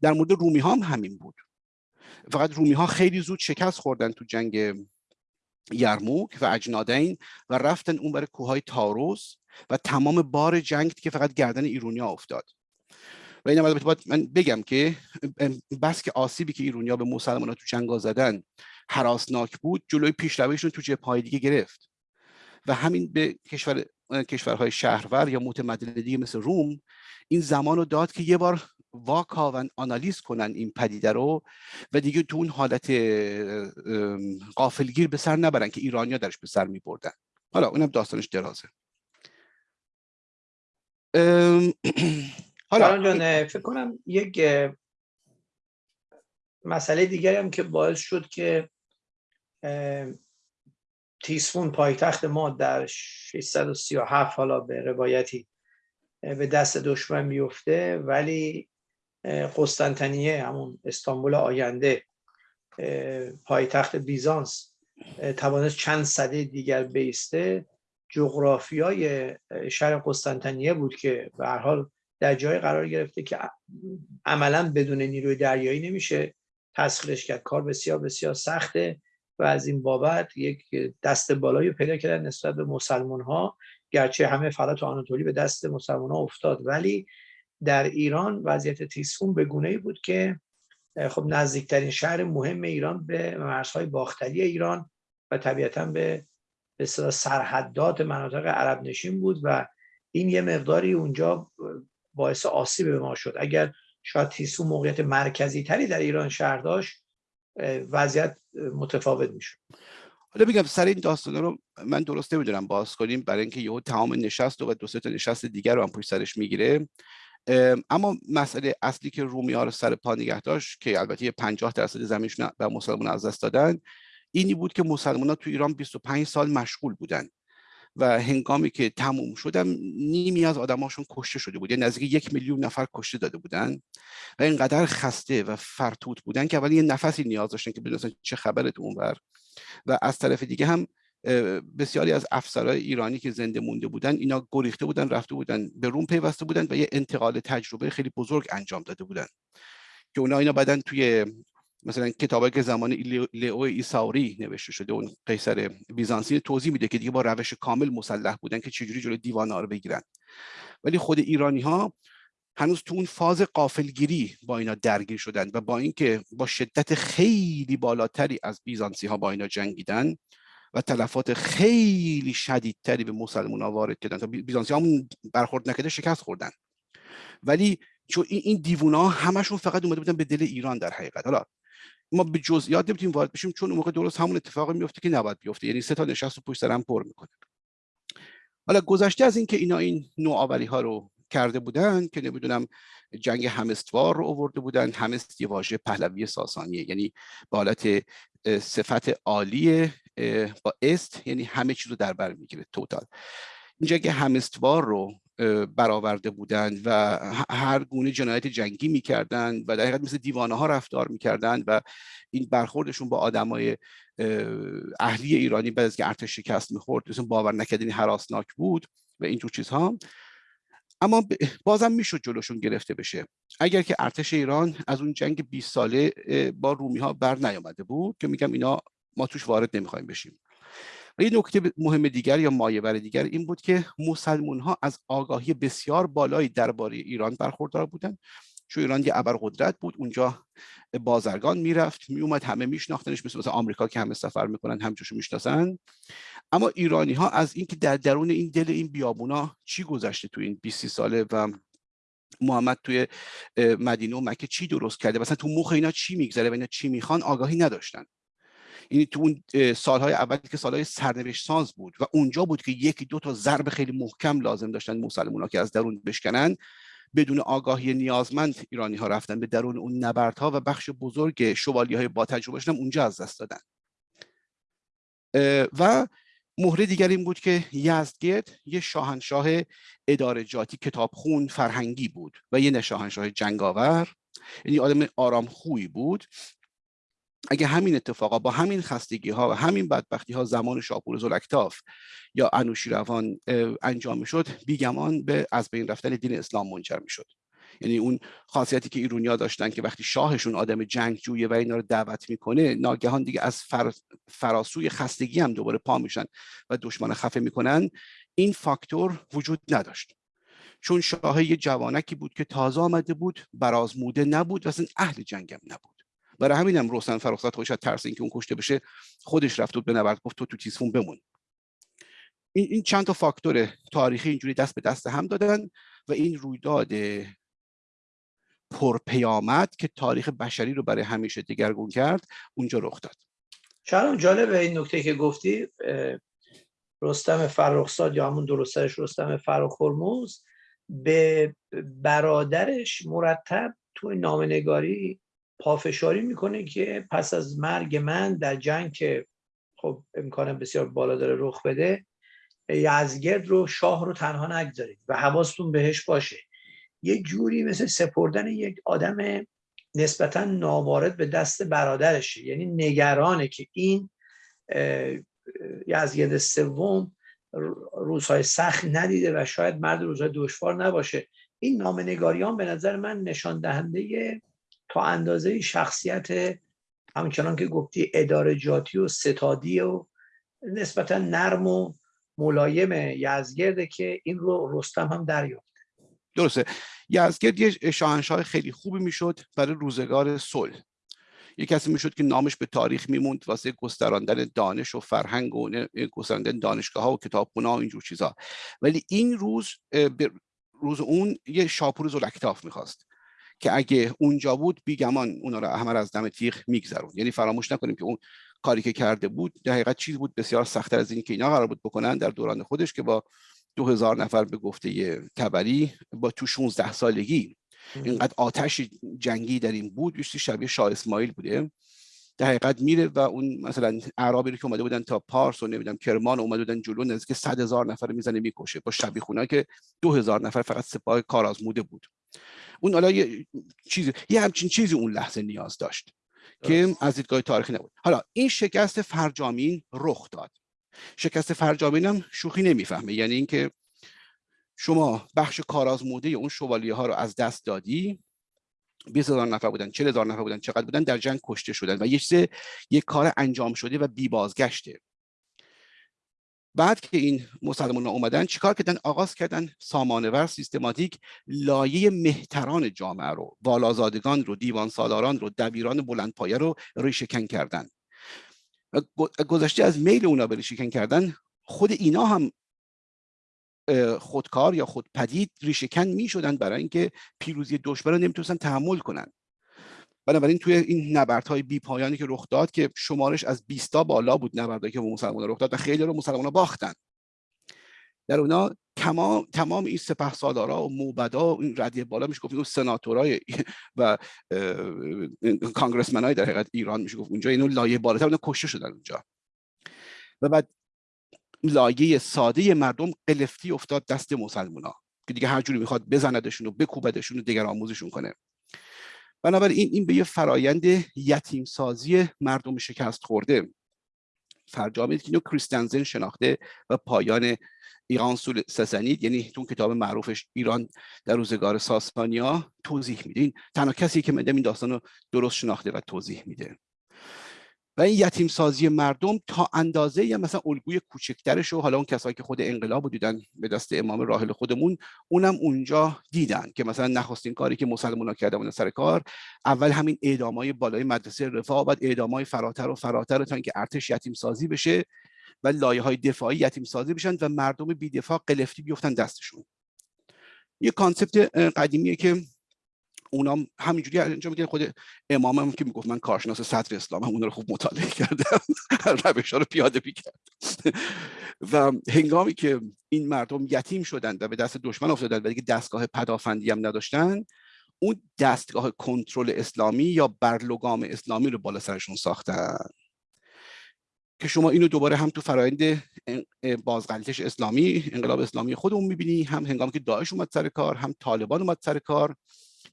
در مورد رومی ها هم همین بود. فقط رومی ها خیلی زود شکست خوردن تو جنگ یرموک و اجنادین و رفتن اون برای کوههای تاروس و تمام بار جنگ که فقط گردن ایرونیا افتاد. و این باید من بگم که بس که آسیبی که ایرونیا به مسلمان تو جنگ زدن حراسناک بود جلوی پیشرویشون تو جبهه دیگه گرفت. و همین به کشور کشورهای شهرور یا متمدن دیگه مثل روم این زمان رو داد که یه بار واکاون آنالیز کنن این پدیده رو و دیگه تو اون حالت قافلگیر به سر نبرن که ایرانیا درش به سر می بردن حالا اونم داستانش درازه. حالا جان فکر کنم یک مسئله دیگری هم که باعث شد که تیسفون پایتخت ما در 637 حالا به روایتی به دست دشمن بیفته ولی قسطنطنیه همون استانبول آینده پایتخت بیزانس توانست چند صده دیگر بیسته جغرافیای شهر قسطنطنیه بود که به هر حال در جای قرار گرفته که عملا بدون نیروی دریایی نمیشه تسخیرش کرد. کار بسیار بسیار سخته و از این بابت یک دست بالایی پیدا کردن نسبت به مسلمان ها گرچه همه فقط آناتولی به دست مسلمان ها افتاد. ولی در ایران وضعیت تیسفون به گونه بود که خب نزدیکترین شهر مهم ایران به مرزهای باختری ایران و طبیعتا به به سرحدات مناطق عرب نشین بود و این یه مقداری اونجا باعث آسیب به ما شد. اگر شاید تیسو موقعیت مرکزی تری در ایران شهر داشت وضعیت متفاوت می‌شد. حالا بگم سر این داستان رو من درست نمی‌دونم باز کنیم برای اینکه یهو تمام نشست و دو سه تا نشست دیگر رو هم پشت سرش می‌گیره. اما مسئله اصلی که رومی ها رو سر پا نگه داشت که البته 50 درصد زمینشون به مسلمان از دست دادن اینی بود که مسلمان ها تو ایران 25 سال مشغول بودن و هنگامی که تموم شدم نیمی از آدماشون کشته شده بود. یعنی نزدیک یک میلیون نفر کشته داده بودن و اینقدر خسته و فرتوت بودن که اول یه نفسی نیاز داشتن که بدونستن چه خبره اونور. و از طرف دیگه هم بسیاری از افسرهای ایرانی که زنده مونده بودن اینا گریخته بودن رفته بودن به روم پیوسته بودن و یه انتقال تجربه خیلی بزرگ انجام داده بودن. که اونا اینا بعدن توی مثلا کتابی که زمان لیو ایساوری نوشته شده اون قیصر بیزانسی توضیح میده که دیگه با روش کامل مسلح بودن که چجوری جلوی دیوان رو بگیرن. ولی خود ایرانی ها هنوز تو اون فاز قافلگیری با اینا درگیر شدن و با اینکه با شدت خیلی بالاتری از بیزانسی ها با اینا جنگیدن و تلفات خیلی شدیدتری به مسلمان ها وارد کردن. تا بیزانسی همون برخورد نکرده شکست خوردن. ولی چون این دیوونا همشون فقط اومده بودن به دل ایران در حقیقت. حالا ما به جزئیات نمی‌تونیم وارد بشیم چون اون موقع درست همون اتفاقی میفته که نباید بیفته. یعنی سه تا نشست رو پشت سرم پر می‌کنه. حالا گذشته از اینکه اینا این نوآوری ها رو کرده بودن که نمی‌دونم جنگ همستوار رو آورده بودن همست یه واژه پهلوی ساسانیه. یعنی به حالت صفت عالی با است یعنی همه چیز رو در بر می‌گیره توتال این جنگ همستوار رو برآورده بودند و هر گونه جنایت جنگی می‌کردند و در حقیقت مثل دیوانه ها رفتار می‌کردند و این برخوردشون با آدمای اهلی ایرانی بعد از که ارتش شکست می‌خورد مثل باور نکردنی حراسناک بود و اینجور چیزها. اما بازم می‌شد جلوشون گرفته بشه. اگر که ارتش ایران از اون جنگ 20 ساله با رومی ها بر نیامده بود که میگم اینا ما توش وارد نمی‌خوایم بشیم. و یه نکته مهم دیگر یا مایه‌ور دیگر این بود که مسلمون ها از آگاهی بسیار بالایی درباره ایران برخوردار بودند چون ایران یه ابرقدرت بود اونجا بازرگان می‌رفت میومد همه میشناختنش مثل مثل آمریکا که همه سفر می‌کنن همجوشو می‌شناسن. اما ایرانی ها از اینکه در درون این دل این بیابونا چی گذشته تو این 20 ساله و محمد توی مدینه و مکه چی درست کرده؟ مثلا تو مخ اینا چی میگذره و اینا چی می‌خوان؟ آگاهی نداشتن. یعنی تو اون سالهای اول که سالهای سرنوشت ساز بود و اونجا بود که یکی دو تا ضرب خیلی محکم لازم داشتن مسلمان که از درون بشکنن بدون آگاهی نیازمند ایرانی ها رفتن به درون اون نبردها و بخش بزرگ شوالی های با تجربه هم اونجا از دست دادن. و مهره دیگر این بود که یزدگرد یه شاهنشاه ادارجاتی کتابخون فرهنگی بود و یه شاهنشاه جنگاور یعنی آدم آرام خوی بود. اگه همین اتفاقا با همین خستگی ها و همین بدبختی ها زمان شاپور زلکتاف یا انوشیروان انجام شد بیگمان به از بین رفتن دین اسلام منجر می شد یعنی اون خاصیتی که ایرونیا داشتن که وقتی شاهشون آدم جنگجویه و اینا رو دعوت می‌کنه ناگهان دیگه از فر... فراسوی خستگی هم دوباره پا میشن و دشمن خفه می‌کنن. این فاکتور وجود نداشت. چون شاه یه جوانکی بود که تازه آمده بود برازموده نبود و اصلا اهل جنگم نبود. برای همینم روسن فرخزاد خودش از ترس اینکه اون کشته بشه خودش رفت بود به نبرد گفت تو تو تیسفون بمون. این, این چند تا فاکتور تاریخی اینجوری دست به دست هم دادن و این رویداد پرپیامد که تاریخ بشری رو برای همیشه دگرگون کرد اونجا رخ داد. شاید جالب این نکته که گفتی رستم فرخزاد یا همون درستش رستم فرخ به برادرش مرتب توی نامنگاری پافشاری می‌کنه که پس از مرگ من در جنگ که خب امکان بسیار بالا داره رخ بده یزگرد رو شاه رو تنها نگذارید و حواستون بهش باشه. یه جوری مثل سپردن یک آدم نسبتا ناوارد به دست برادرشه. یعنی نگرانه که این یزگرد سوم روزهای سخت ندیده و شاید مرد روزهای دشوار نباشه. این نامنگاریان به نظر من نشان دهنده تا اندازه شخصیت همچنان که گفتی اداره جاتی و ستادی و نسبتا نرم و ملایم یزگرده که این رو رستم هم دریافت. درسته. یزگرد یه شاهنشاه خیلی خوبی می‌شد برای روزگار صلح. یه کسی می‌شد که نامش به تاریخ میموند واسه گستراندن دانش و فرهنگ و گستراندن دانشگاه ها و کتابخونه و اینجور چیزا ولی این روز روز اون یه شاپور زلکتاف می‌خواست. که اگه اونجا بود بیگمان اونا رو همه از دم تیغ میگذرون. یعنی فراموش نکنیم که اون کاری که کرده بود در حقیقت چیز بود بسیار سختتر از این که اینا قرار بود بکنن در دوران خودش که با دو هزار نفر به گفته تبری با تو 16 سالگی. اینقدر آتش جنگی در این بود بیشتر شبیه شاه اسماعیل بوده. در حقیقت میره و اون مثلا اعرابی رو که اومده بودن تا پارس و نمی‌دونم کرمان اومده بودن جلو نزدیک 100 هزار نفر می‌زنه می‌کشه. با شبیه خونه که دو هزار نفر فقط سپاه کارآزموده بود. اون حالا یه چیزی یه همچین چیزی اون لحظه نیاز داشت که از دیدگاه تاریخی نبود. حالا این شکست فرجامین رخ داد. شکست فرجامین هم شوخی نمی‌فهمه. یعنی اینکه شما بخش کارآزموده اون شوالیه ها رو از دست دادی 20 هزار نفر بودن 40 هزار نفر بودن چقدر بودن در جنگ کشته شدن و یه چیز یک کار انجام شده و بی بازگشته بعد که این مسلمان اومدن چیکار کردن؟ آغاز کردن سامانور سیستماتیک لایه مهتران جامعه رو والازادگان رو دیوان سالاران رو دبیران بلندپایه رو ریشهکن کردن. گذشته از میل اونا به ریشهکن کردن خود اینا هم خودکار یا خودپدید ریشهکن می شدن برای اینکه پیروزی دشمن رو نمی‌تونستن تحمل کنن. بنابراین توی این نبردهای بی پایانی که رخ داد که شمارش از 20 تا بالا بود نبردهایی که به مسلمان رخ داد و خیلی رو مسلمان باختن. در اونا تمام تمام این سپه سالارا و موبدا و این ردیه بالا میشه گفت اون سناتورای و کانگرسمن های در حقیقت ایران میشه گفت اونجا اینو لایه بالاتر اونا کشته شدن اونجا. و بعد لایه ساده مردم قلفتی افتاد دست مسلمان که دیگه هر جوری می‌خواد بزندشون و بکوبدشون و دیگر آموزشون کنه. بنابراین این به یه فرایند یتیم سازی مردم شکست خورده. فرجامید که اینو کریستنزن شناخته و پایان ایران سول سسنید یعنی تو کتاب معروفش ایران در روزگار ساسانیا توضیح میده. این تنها کسی که من این داستان رو درست شناخته و توضیح میده. و این یتیم سازی مردم تا اندازه یا مثلا الگوی کوچکترش و حالا اون کسایی که خود انقلاب دیدن به دست امام راحل خودمون اونم اونجا دیدن که مثلا نخستین کاری که مسلمان ها کردن سر کار اول همین اعدامای بالای مدرسه رفاه بعد اعدامای فراتر و فراتر تا اینکه ارتش یتیم سازی بشه و لایه های دفاعی یتیم سازی بشن و مردم بی دفاع قلفتی بیفتن دستشون. یه concept قدیمیه که اونام همینجوری انجام میدن. خود امام هم که می‌گفت من کارشناس صدر اسلام هم اون رو خوب مطالعه کردم. روش ها رو پیاده کرد و هنگامی که این مردم یتیم شدن و به دست دشمن افتادن و دیگه دستگاه پدافندی هم نداشتن اون دستگاه کنترل اسلامی یا برلوگام اسلامی رو بالا سرشون ساختن. که شما اینو دوباره هم تو فرایند بازغلطش اسلامی انقلاب اسلامی خودمون می‌بینی هم هنگامی که داعش اومد سر کار هم طالبان اومد سر کار.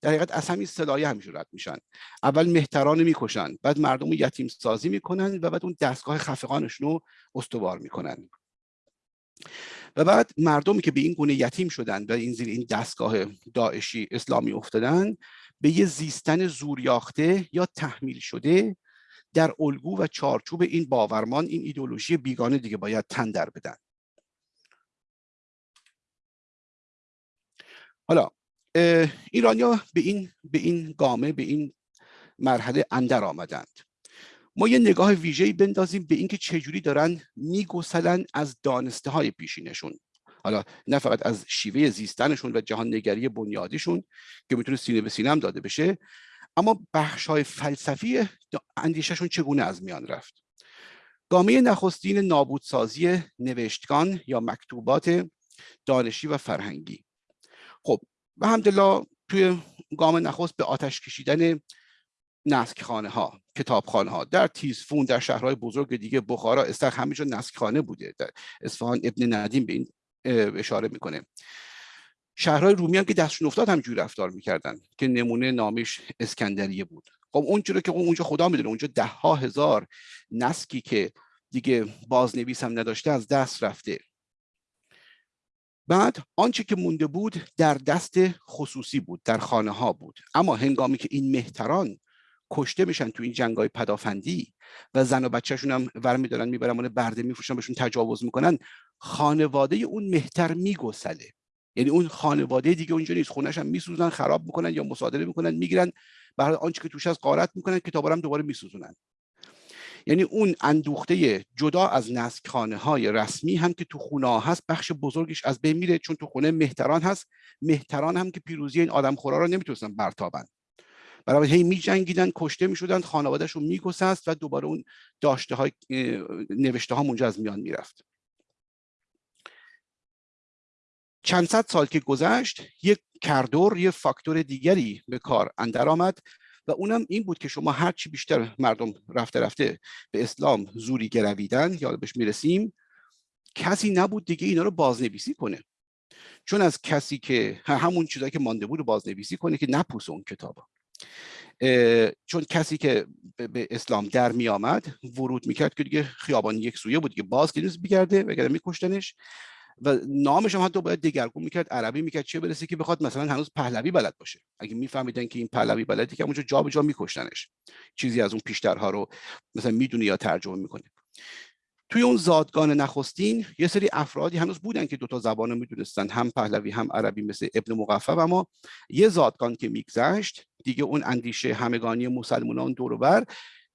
در حقیقت از همین صدایه همیشه رد میشن. اول مهتران می‌کشن بعد مردم رو یتیم سازی می‌کنن و بعد اون دستگاه خفقانشون رو استوار می‌کنن. و بعد مردمی که به این گونه یتیم شدن و این زیر این دستگاه داعشی اسلامی افتادن به یه زیستن زوریاخته یا تحمیل شده در الگو و چارچوب این باورمان این ایدولوژی بیگانه دیگه باید تن در بدن. حالا ایرانیا به این به این گامه به این مرحله اندر آمدند. ما یه نگاه ویژه‌ای بندازیم به اینکه چجوری دارن میگسلن از دانسته های پیشینشون. حالا نه فقط از شیوه زیستنشون و جهان نگری بنیادیشون که می‌تونه سینه به سینه هم داده بشه اما بخش های فلسفی اندیششون چگونه از میان رفت؟ گامه نخستین نابودسازی نوشتگان یا مکتوبات دانشی و فرهنگی. خب و همدلله توی گام نخست به آتش کشیدن نسکخانه ها کتابخانه ها در تیزفون در شهرهای بزرگ دیگه بخارا استخ همینجا نسکخانه بوده. در اصفهان ابن ندیم به این اشاره می‌کنه. شهرهای رومی هم که دستشون افتاد همجوری رفتار می‌کردن که نمونه نامش اسکندریه بود. خب اون که اونجا خدا می‌دونه اونجا ده ها هزار نسکی که دیگه بازنویس هم نداشته از دست رفته. بعد آنچه که مونده بود در دست خصوصی بود در خانه ها بود. اما هنگامی که این مهتران کشته میشن تو این جنگ های پدافندی و زن و بچهشون هم ور میدارن می‌برن برده میفروشن بهشون تجاوز می‌کنن خانواده اون مهتر میگسله. یعنی اون خانواده دیگه اونجا نیست. خونش هم میسوزن خراب می‌کنن یا مصادره می‌کنن می‌گیرن. برای آنچه که توش از قارت می‌کنن کتابا هم دوباره میسوزونن. یعنی اون اندوخته جدا از نسکخانه های رسمی هم که تو خونه هست بخش بزرگش از بین میره چون تو خونه مهتران هست. مهتران هم که پیروزی این آدم خورا رو نمی‌تونستن برتابن. برای هی می جنگیدن کشته می شدن خانوادهشون می و دوباره اون داشته های نوشته ها اونجا از میان می‌رفت. چند صد سال که گذشت یک کردور یک فاکتور دیگری به کار اندر آمد. و اونم این بود که شما هرچی بیشتر مردم رفته رفته به اسلام زوری گرویدن یا بهش می‌رسیم کسی نبود دیگه اینا رو بازنویسی کنه. چون از کسی که همون چیزایی که مانده بود رو بازنویسی کنه که نپوس اون کتاب چون کسی که به اسلام در می آمد ورود می‌کرد که دیگه خیابان یک سویه بود که باز که نیست بیگرده وگرنه میکشتنش. و نامش هم حتی باید دگرگون می‌کرد عربی می‌کرد چه برسه که بخواد مثلا هنوز پهلوی بلد باشه. اگه میفهمیدن که این پهلوی بلدی که اونجا جا به جا میکشتنش. چیزی از اون پیشترها رو مثلا می‌دونه یا ترجمه می‌کنه توی اون زادگان نخستین یه سری افرادی هنوز بودن که دوتا زبان رو می‌دونستن هم پهلوی هم عربی مثل ابن مقفب. اما یه زادگان که میگذشت دیگه اون اندیشه همگانی مسلمانان دور بر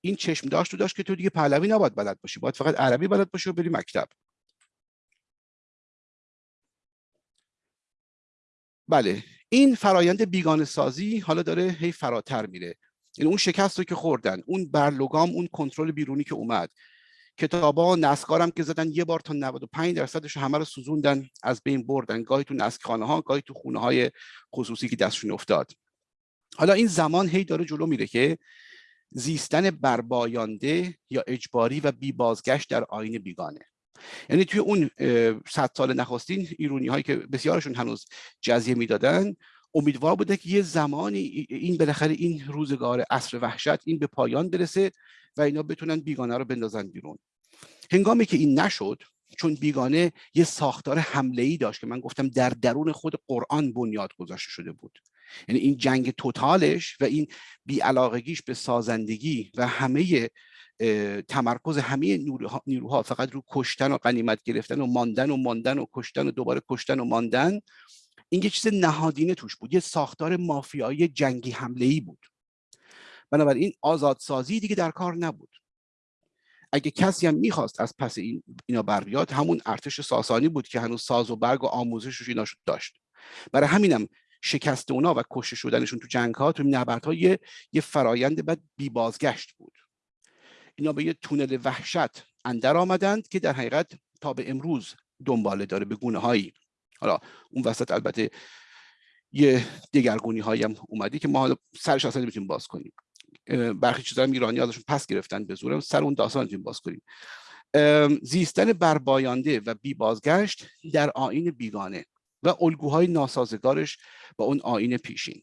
این چشم داشت و داشت که تو دیگه پهلوی نباید بلد باشی باید فقط عربی بلد باشی و بری مکتب. بله این فرایند بیگانه سازی حالا داره هی فراتر میره. این یعنی اون شکست رو که خوردن اون برلوگام اون کنترل بیرونی که اومد. کتابا نسکارم که زدن یه بار تا 95 درصدش همه رو سوزوندن از بین بردن. گاهی تو نسکخانه ها گاهی تو خونه های خصوصی که دستشون افتاد. حالا این زمان هی داره جلو میره که زیستن بربایانده یا اجباری و بی بازگشت در آین بیگانه. یعنی توی اون صد سال نخستین ایرونی هایی که بسیارشون هنوز جزیه می‌دادن امیدوار بوده که یه زمانی این بالاخره این روزگار عصر وحشت این به پایان برسه و اینا بتونن بیگانه رو بندازن بیرون. هنگامی که این نشد چون بیگانه یه ساختار حمله ای داشت که من گفتم در درون خود قرآن بنیاد گذاشته شده بود. یعنی این جنگ توتالش و این بیعلاقگیش به سازندگی و همه تمرکز همه نیروها فقط رو کشتن و قنیمت گرفتن و ماندن و ماندن و کشتن و دوباره کشتن و ماندن این یه چیز نهادینه توش بود یه ساختار مافیایی جنگی حمله ای بود. بنابراین آزادسازی دیگه در کار نبود. اگه کسی هم می‌خواست از پس این اینا بر بیاد همون ارتش ساسانی بود که هنوز ساز و برگ و آموزشش اینا داشت. برای همینم شکست اونا و کشته شدنشون تو جنگ ها تو نبرد یه, یه فرایند بعد بی بازگشت بود. اینا به یه تونل وحشت اندر آمدند که در حقیقت تا به امروز دنباله داره به گونه هایی حالا اون وسط البته یه دگرگونی هایی هم اومدی که ما حالا سرش اصلا نمی‌تونیم باز کنیم. برخی چیزا هم ایرانی ازشون پس گرفتن به زور سر اون داستان نمی‌تونیم باز کنیم. زیستن بربایانده و بی بازگشت در آین بیگانه و الگوهای ناسازگارش با اون آین پیشین.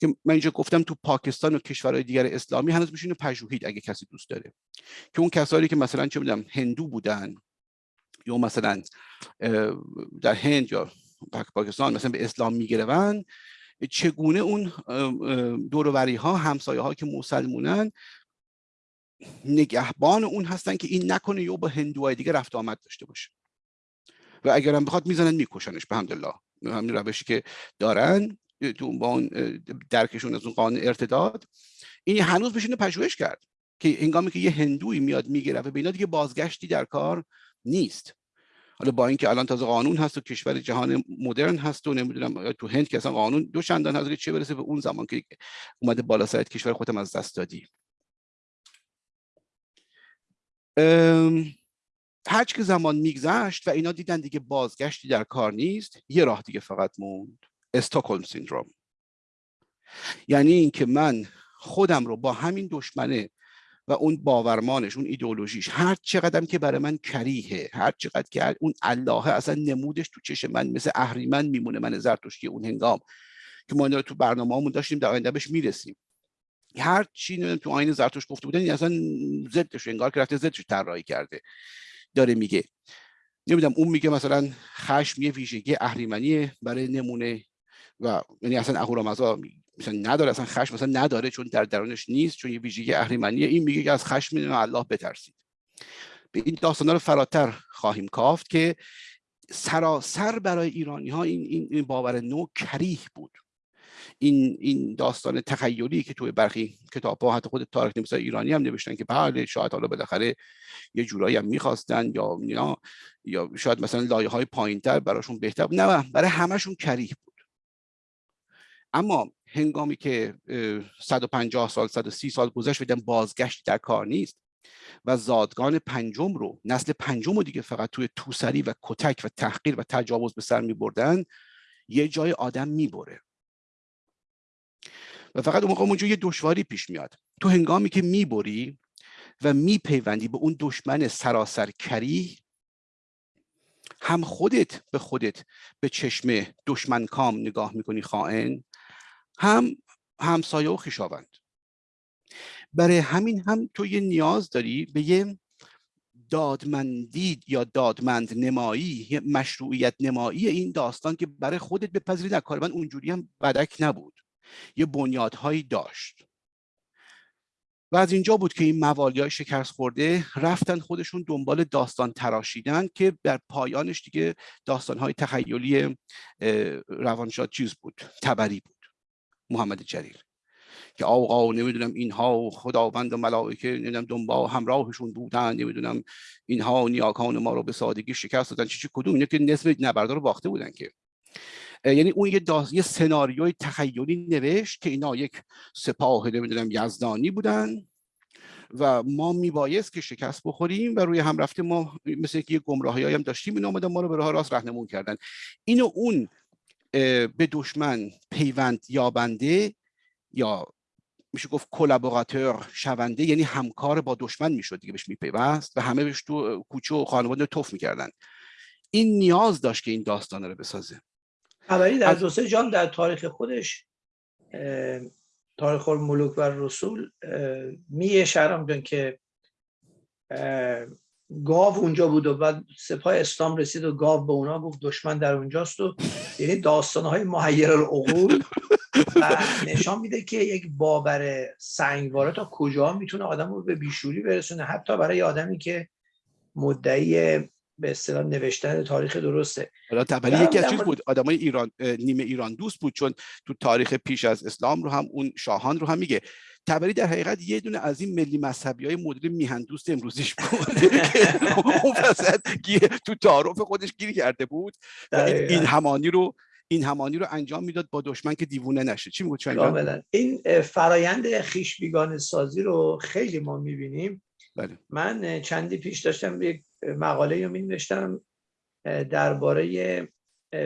که من اینجا گفتم تو پاکستان و کشورهای دیگر اسلامی هنوز میشینه پژوهید اگه کسی دوست داره. که اون کسایی که مثلا چه می‌دونم هندو بودن یا مثلا در هند یا پاکستان مثلا به اسلام میگرون چگونه اون دوروری ها همسایه ها که مسلمونن نگهبان اون هستن که این نکنه یا با هندوهای دیگه رفت آمد داشته باشه. و اگرم بخواد می‌زنن میکشنش به همدلله همین روشی که دارن تو با اون درکشون از اون قانون ارتداد. این هنوز بشینه پژوهش کرد که هنگامی که یه هندوی میاد می‌گیره و به دیگه بازگشتی در کار نیست. حالا با اینکه الان تازه قانون هست و کشور جهان مدرن هست و نمی‌دونم تو هند که اصلا قانون دو چندان هست که چه برسه به اون زمان که اومده بالا سرت کشور خودم از دست دادی. هرچ که زمان میگذشت و اینا دیدن دیگه بازگشتی در کار نیست یه راه دیگه فقط موند. استاکولم سیندروم. یعنی اینکه من خودم رو با همین دشمنه و اون باورمانش اون ایدئولوژیش هر چقدر که برای من کریه هر چقدر که اون الله اصلا نمودش تو چشم من مثل اهریمن میمونه من زرتشتی اون هنگام که ما تو برنامه داشتیم در آینده بهش می‌رسیم. هر چی تو آین زرتوش گفته بودن این اصلا ضدش انگار که رفته ضدش طراحی کرده. داره میگه. نمی‌دونم اون میگه مثلا خشم یه ویژگی اهریمنی برای نمونه و یعنی اصلا اهورامزا مثلا نداره اصلا خشم مثلا نداره چون در درونش نیست چون یه ویژگی اهریمنیه این میگه که از خشم الله بترسید. به این داستانا رو فراتر خواهیم کافت که سراسر برای ایرانی ها این, این باور نو کریه بود. این این داستان تخیلی که توی برخی کتاب ها حتی خود تاریخ نویسای ایرانی هم نوشتن که بله شاید حالا بالاخره یه جورایی هم می‌خواستن یا یا شاید مثلا لایه های پایینتر براشون بهتر نه برای همشون کریه بود. اما هنگامی که 150 سال 130 سال گذشت و بازگشت در کار نیست و زادگان پنجم رو نسل پنجم رو دیگه فقط توی توسری و کتک و تحقیر و تجاوز به سر می بردن یه جای آدم می‌بره. و فقط اون موقع اونجا یه دشواری پیش میاد. تو هنگامی که می‌بری و میپیوندی به اون دشمن سراسر کری هم خودت به خودت به چشم دشمن کام نگاه می‌کنی خائن هم همسایه و خیشاوند برای همین هم تو یه نیاز داری به یه دادمندی یا دادمند نمایی مشروعیت نمایی این داستان که برای خودت بپذیری. در کار من اونجوری هم بدک نبود. یه بنیادهایی داشت. و از اینجا بود که این موالی های شکست خورده رفتن خودشون دنبال داستان تراشیدن که در پایانش دیگه داستان های تخیلی روانشاد چیز بود تبری بود. محمد جلیل که آقا نمی‌دونم اینها خداوند و ملائکه نمی‌دونم دنبال همراهشون بودن نمی‌دونم اینها نیاکان ما رو به سادگی شکست دادن چی چی کدوم اینه که نصف نبردار رو باخته بودن که. یعنی اون یه, داز... یه سناریوی تخیلی نوشت که اینا یک سپاه نمی‌دونم یزدانی بودن و ما میبایست که شکست بخوریم و روی هم رفته ما مثل که یه گمراهی هم داشتیم این آمدن ما رو به راه راست رهنمون کردن. اینو اون به دشمن پیوند یابنده یا میشه گفت کلابوراتور شونده یعنی همکار با دشمن می‌شد دیگه بهش میپیوست و همه بهش تو کوچه و خانواده توف می‌کردن. این نیاز داشت که این داستان رو بسازه. خبری در دو سه جان در تاریخ خودش تاریخ ملوک و رسول می شهرام که گاو اونجا بود و بعد سپاه اسلام رسید و گاو به اونا گفت دشمن در اونجاست و یعنی داستان های محیر العقول و نشان میده که یک باور سنگواره تا کجا می‌تونه آدم رو به بیشوری برسونه. حتی برای آدمی که مدعی به اصطلاح نوشتن تاریخ درسته. حالا تبری یکی از چیز بود. آدمای ایران نیمه ایران دوست بود چون تو تاریخ پیش از اسلام رو هم اون شاهان رو هم میگه. تبری در حقیقت یه دونه از این ملی مذهبی های مدل میهن دوست امروزیش بود. اون تو تعارف خودش گیر کرده بود. و این همانی رو این همانی رو انجام می‌داد با دشمن که دیوونه نشه. چی می‌گوید این فرایند خیش بیگانه سازی رو خیلی ما می‌بینیم. بله. من چندی پیش داشتم یک مقاله رو می نوشتم درباره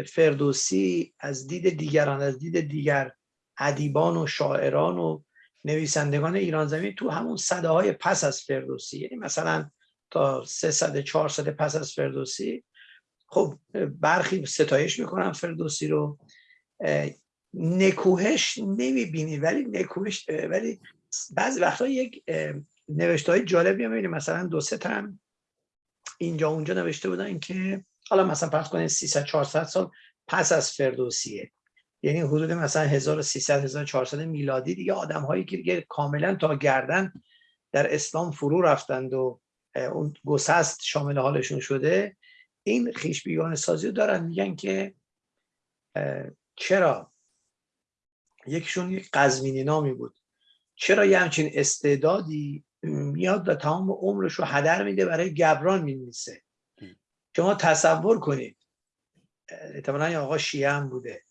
فردوسی از دید دیگران از دید دیگر ادیبان و شاعران و نویسندگان ایران زمین تو همون صده های پس از فردوسی. یعنی مثلا تا سه صده چهار صده پس از فردوسی خب برخی ستایش می‌کنن فردوسی رو. نکوهش نمی‌بینی ولی نکوهش ولی بعضی وقتا یک نوشته های جالبی هم مثلا دو سه تا اینجا اونجا نوشته بودن که حالا مثلا پس کنید 300 400 سال پس از فردوسیه. یعنی حدود مثلا 1300 1400 میلادی دیگه آدم هایی که دیگه کاملا تا گردن در اسلام فرو رفتند و اون گسست شامل حالشون شده این خیش بیگانه سازی رو دارن میگن که چرا؟ یکیشون یک قزوینی نامی بود. چرا یه همچین استعدادی میاد و تمام عمرش رو هدر میده برای گبران می‌نویسه؟ شما تصور کنید. احتمالا آقا شیعه هم بوده.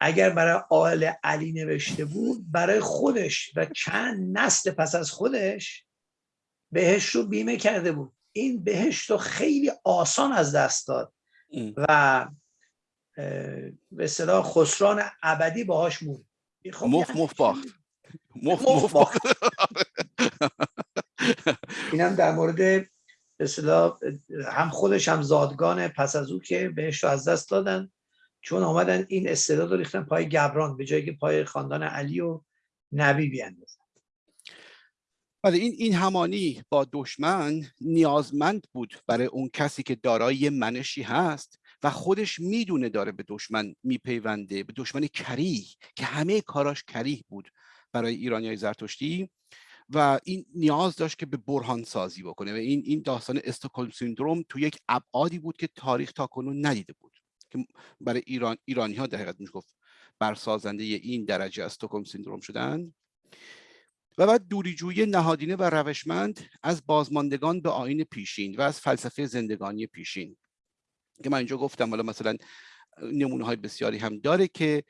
اگر برای آل علی نوشته بود برای خودش و چند نسل پس از خودش بهش رو بیمه کرده بود. این بهشت رو خیلی آسان از دست داد و به صلاح خسران ابدی باهاش موند خب مف مف باخت. مف مف باخت. اینم در مورد اصطلاح هم خودش هم زادگان پس از او که بهش رو از دست دادن. چون آمدن این استعداد رو ریختن پای گبران به جایی که پای خاندان علی و نبی بیاندازن. ولی این این همانی با دشمن نیازمند بود برای اون کسی که دارای منشی هست و خودش می‌دونه داره به دشمن میپیونده به دشمن کریه که همه کاراش کریه بود برای ایرانی های زرتشتی و این نیاز داشت که به برهان سازی بکنه و این این داستان استکهلم سیندروم تو یک ابعادی بود که تاریخ تا کنون ندیده بود. که برای ایران ایرانی ها در حقیقت میشه گفت برسازنده این درجه استکهلم سیندروم شدن. و بعد دوریجویی نهادینه و روشمند از بازماندگان به آین پیشین و از فلسفه زندگانی پیشین. که من اینجا گفتم حالا مثلا نمونه های بسیاری هم داره که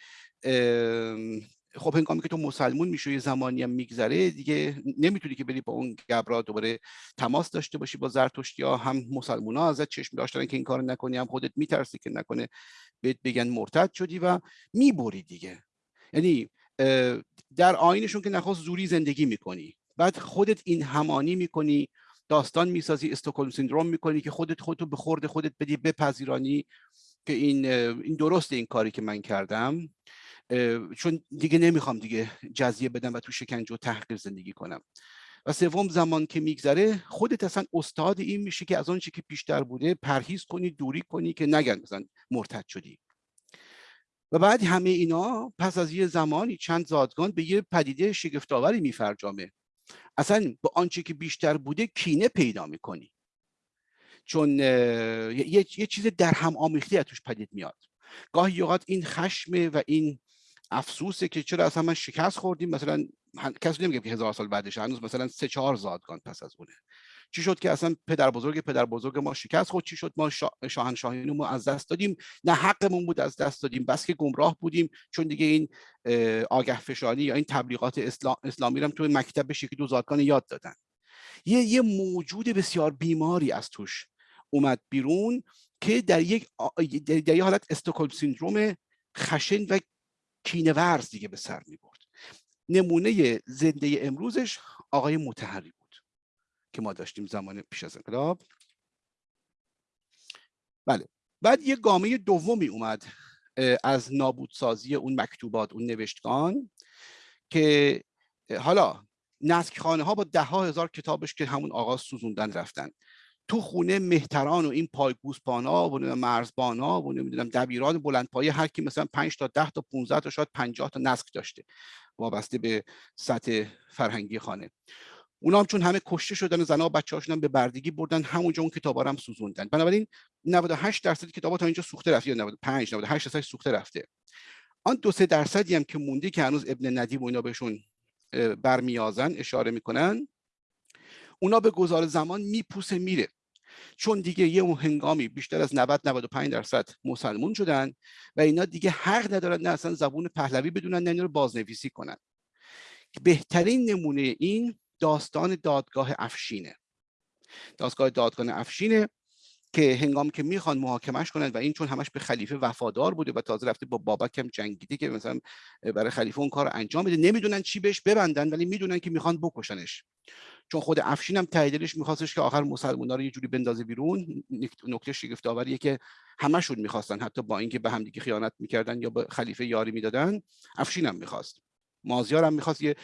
خب هنگامی که تو مسلمون میشه یه زمانی هم میگذره دیگه نمی‌تونی که بری با اون گبرا دوباره تماس داشته باشی با زرتشتی ها. هم مسلمون ها ازت چشم داشتن که این کار نکنی هم خودت میترسی که نکنه بهت بگن مرتد شدی و می‌بری دیگه. یعنی در آینشون که نخواست زوری زندگی می‌کنی. بعد خودت این همانی می‌کنی داستان می‌سازی استکهلم سیندروم می‌کنی که خودت خودتو به خورد خودت بدی بپذیرانی که این این درسته این کاری که من کردم. چون دیگه نمی‌خوام دیگه جزیه بدم و تو شکنجه و تحقیر زندگی کنم. و سوم زمان که میگذره خودت اصلا استاد این میشه که از اون که پیشتر بوده پرهیز کنی دوری کنی که نگن مثلا مرتد شدی. و بعد همه اینا پس از یه زمانی چند زادگان به یه پدیده شگفتآوری میفرجامه. اصلا با آنچه که بیشتر بوده کینه پیدا می‌کنی. چون یه, یه چیز در هم آمیختی از توش پدید میاد. گاهی اوقات این خشم و این افسوسه که چرا اصلا من شکست خوردیم. مثلا کسی نمیگه که هزار سال بعدش هنوز مثلا سه چهار زادگان پس از اونه. چی شد که اصلا پدر بزرگ پدر بزرگ ما شکست خود چی شد؟ ما شاهنشاهی ما از دست دادیم؟ نه حقمون بود از دست دادیم بس که گمراه بودیم. چون دیگه این آگه فشانی یا این تبلیغات اسلام، اسلامی هم توی مکتب شکل دو زادگان یاد دادن. یه یه موجود بسیار بیماری از توش اومد بیرون که در یک در یک حالت استکهلم سیندروم خشن و کینورز دیگه به سر می برد نمونه زنده امروزش آقای متحری بود که ما داشتیم زمان پیش از انقلاب. بله. بعد یه گامه دومی اومد از نابودسازی اون مکتوبات اون نوشتگان که حالا نسک خانه ها با ده ها هزار کتابش که همون آغاز سوزوندن رفتن. تو خونه مهتران و این پای گوسپانا و مرزبانا و نمی‌دونم دبیران بلندپایه هر کی مثلا 5 تا 10 تا 15 تا شاید 50 تا نسک داشته وابسته به سطح فرهنگی خانه. اونا هم چون همه کشته شدن زنا و بچه‌هاشون هم به بردگی بردن همونجا اون کتابا هم سوزوندن. بنابراین 98 درصد کتابا تا اینجا سوخته رفته یا 95 98 درصد سوخته رفته. آن دو سه درصدی هم که مونده که هنوز ابن ندیم و اینا بهشون برمیازن اشاره می‌کنن اونا به گذار زمان میپوسه میره. چون دیگه یه اون هنگامی بیشتر از 90 95 درصد مسلمون شدن و اینا دیگه حق ندارن نه اصلا زبون پهلوی بدونن نه اینا رو بازنویسی کنن. بهترین نمونه این داستان دادگاه افشینه. دادگاه دادگاه افشینه. که هنگام که می‌خوان محاکمش کنند و این چون همش به خلیفه وفادار بوده و تازه رفته با بابک هم جنگیده که مثلا برای خلیفه اون کار انجام بده نمی‌دونن چی بهش ببندن ولی می‌دونن که می‌خوان بکشنش. چون خود افشین هم تاییدش میخواستش که آخر مسلمونا رو یه جوری بندازه بیرون نکته شگفت آوریه که همشون می‌خواستن حتی با اینکه به همدیگه خیانت می‌کردن یا به خلیفه یاری می‌دادن افشین هم می‌خواست. مازیار هم می‌خواست یه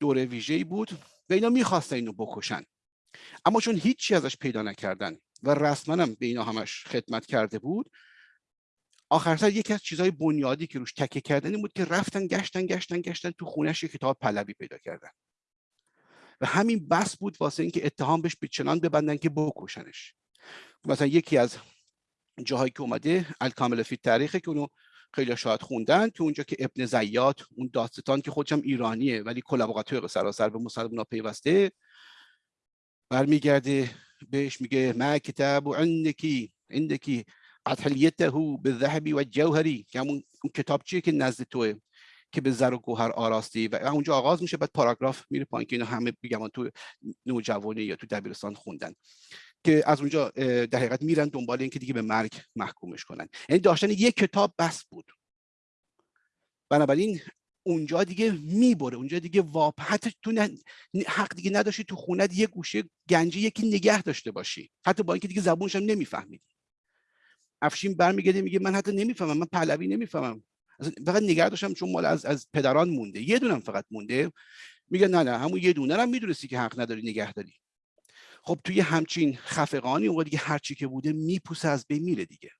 دوره ویژه‌ای بود و اینا می‌خواستن اینو بکشن. اما چون هیچی ازش پیدا نکردن و رسما هم به اینا همش خدمت کرده بود. آخر سر یکی از چیزهای بنیادی که روش تکه کردن بود که رفتن گشتن گشتن گشتن تو خونش کتاب پلوی پیدا کردن. و همین بس بود واسه اینکه اتهام بهش به چنان ببندن که بکشنش. مثلا یکی از جاهایی که اومده الکامل فی تاریخه که اونو خیلی شاید خوندن تو اونجا که ابن زیاد اون داستان که خودشم ایرانیه ولی کلابراتور سراسر به مسلمان پیوسته برمیگرده بهش میگه ما کتاب عندکی عندکی اطحلیته بالذهب و جوهری که همون کتاب چیه که نزد توه؟ که به زر و گوهر آراستی. و اونجا آغاز میشه بعد پاراگراف میره پایین که اینو همه بگم تو نوجوانی یا تو دبیرستان خوندن. که از اونجا در حقیقت میرن دنبال اینکه دیگه به مرگ محکومش کنن. یعنی داشتن یک کتاب بس بود. بنابراین اونجا دیگه می‌بره. اونجا دیگه واپ حتی تو حق دیگه نداشتی تو خونه یه گوشه گنجی یکی نگه داشته باشی. حتی با اینکه دیگه زبونش هم نمیفهمیدی. افشین برمیگرده میگه من حتی نمی‌فهمم من پهلوی نمی‌فهمم. فقط نگه داشتم چون مال از از پدران مونده. یه دونم فقط مونده. میگه نه نه همون یه دونه هم می‌دونستی که حق نداری نگه داری. خب توی همچین خفقانی اون دیگه هرچی که بوده میپوسه از بین میره دیگه.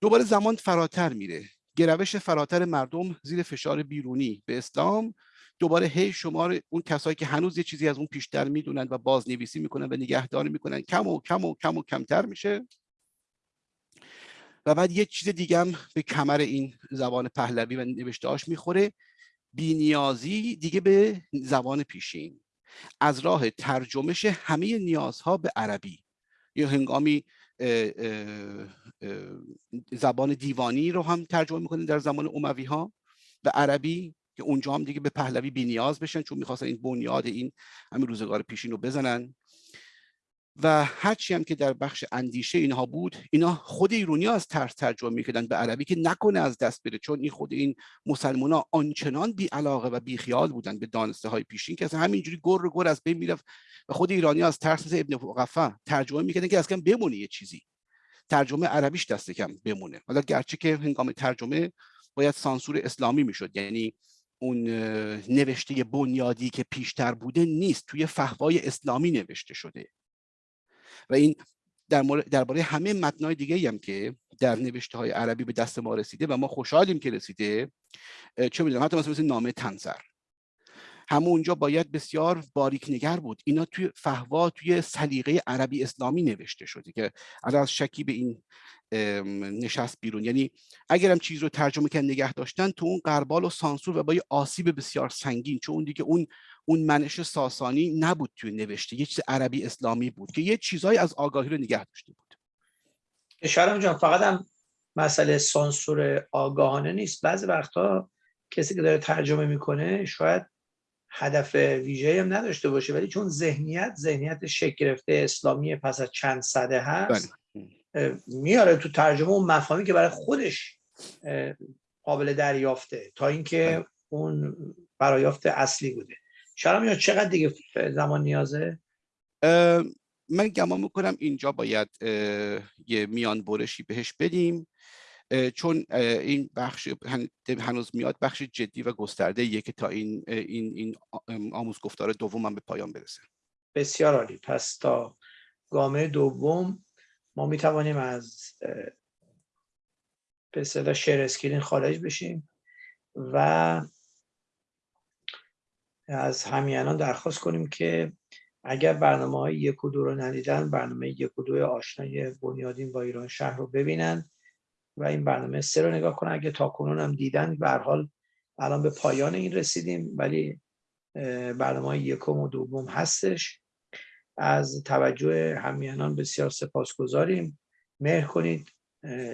دوباره زمان فراتر میره. گروش فراتر مردم زیر فشار بیرونی. به اسلام دوباره هی شمار اون کسایی که هنوز یه چیزی از اون پیشتر می‌دونن و بازنویسی می‌کنن و نگهداری می‌کنن. کم و کم و کم و کمتر میشه. و بعد یه چیز دیگه هم به کمر این زبان پهلوی و نوشتهاش می‌خوره. بینیازی دیگه به زبان پیشین. از راه ترجمش همه نیازها به عربی. یا هنگامی زبان دیوانی رو هم ترجمه می‌کنه در زمان اموی ها به عربی که اونجا هم دیگه به پهلوی بی نیاز بشن چون می‌خواستن این بنیاد این همین روزگار پیشین رو بزنن. و هرچی هم که در بخش اندیشه اینها بود اینا خود ایرونی از ترس ترجمه می‌کردن به عربی که نکنه از دست بره چون این خود این مسلمان ها آنچنان بی علاقه و بی خیال بودن به دانسته های پیشین که اصلا همینجوری گر و گر از بین می‌رفت و خود ایرانی از ترس مثل ابن قفا ترجمه می‌کردن که اصلا بمونه یه چیزی. ترجمه عربیش دست کم بمونه. حالا گرچه که هنگام ترجمه باید سانسور اسلامی می‌شد یعنی اون نوشته بنیادی که پیشتر بوده نیست توی فهوای اسلامی نوشته شده. و این در درباره همه متنای دیگه هم که در نوشته های عربی به دست ما رسیده و ما خوشحالیم که رسیده چه می‌دونم حتی مثلا مثل نامه تنظر. همون اونجا باید بسیار باریک نگر بود. اینا توی فهوا توی سلیقه عربی اسلامی نوشته شده که از شکی به این نشست بیرون. یعنی اگر هم چیز رو ترجمه کردن نگه داشتن تو اون قربال و سانسور و با یه آسیب بسیار سنگین چون دیگه اون اون منش ساسانی نبود توی نوشته یه چیز عربی اسلامی بود که یه چیزهایی از آگاهی رو نگه داشته بود شرم جان فقط هم مسئله سانسور آگاهانه نیست بعضی وقتا کسی که داره ترجمه می‌کنه شاید هدف ویژه هم نداشته باشه ولی چون ذهنیت ذهنیت شکل گرفته اسلامی پس از چند صده هست بله. میاره تو ترجمه اون مفاهیمی که برای خودش قابل دریافته تا اینکه بله. اون برایافت اصلی بوده شرم یا چقدر دیگه زمان نیازه؟ من گمان می‌کنم اینجا باید یه میان برشی بهش بدیم. چون این بخش هنوز میاد بخش جدی و گسترده که تا این این این آموزگفتار دوم هم به پایان برسه. بسیار عالی. پس تا گامه دوم ما می توانیم از به صدا شیر اسکرین خارج بشیم و از همیانان درخواست کنیم که اگر برنامه های یک و دو رو ندیدن برنامه یک و دو آشنای بنیادین با ایران شهر رو ببینن و این برنامه سه رو نگاه کنن. اگه تا کنون هم دیدن به حال الان به پایان این رسیدیم ولی برنامه یکم و دوم هستش. از توجه همیانان بسیار سپاسگزاریم. مهر کنید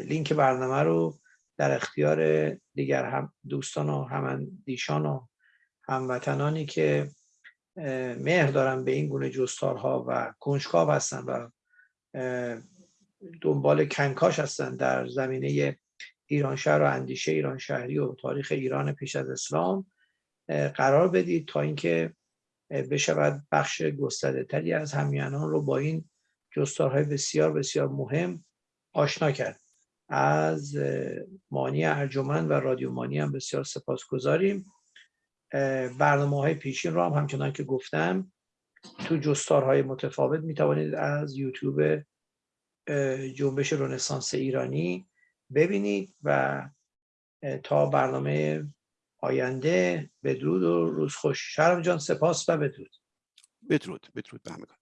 لینک برنامه رو در اختیار دیگر هم دوستان و هماندیشان و هموطنانی که مهر دارن به این گونه جستارها و کنجکاو هستن و دنبال کنکاش هستن در زمینه ایران شهر و اندیشه ایران شهری و تاریخ ایران پیش از اسلام قرار بدید تا اینکه بشود بخش گسترده تری از همیانان رو با این جستارهای بسیار بسیار مهم آشنا کرد. از مانی ارجمند و رادیو مانی هم بسیار سپاس گذاریم برنامه های پیشین رو هم همچنان که گفتم تو جستارهای متفاوت می توانید از یوتیوب جنبش رنسانس ایرانی ببینید و تا برنامه آینده بدرود و روز خوش شرم جان سپاس و بدرود. بدرود بدرود به همگان.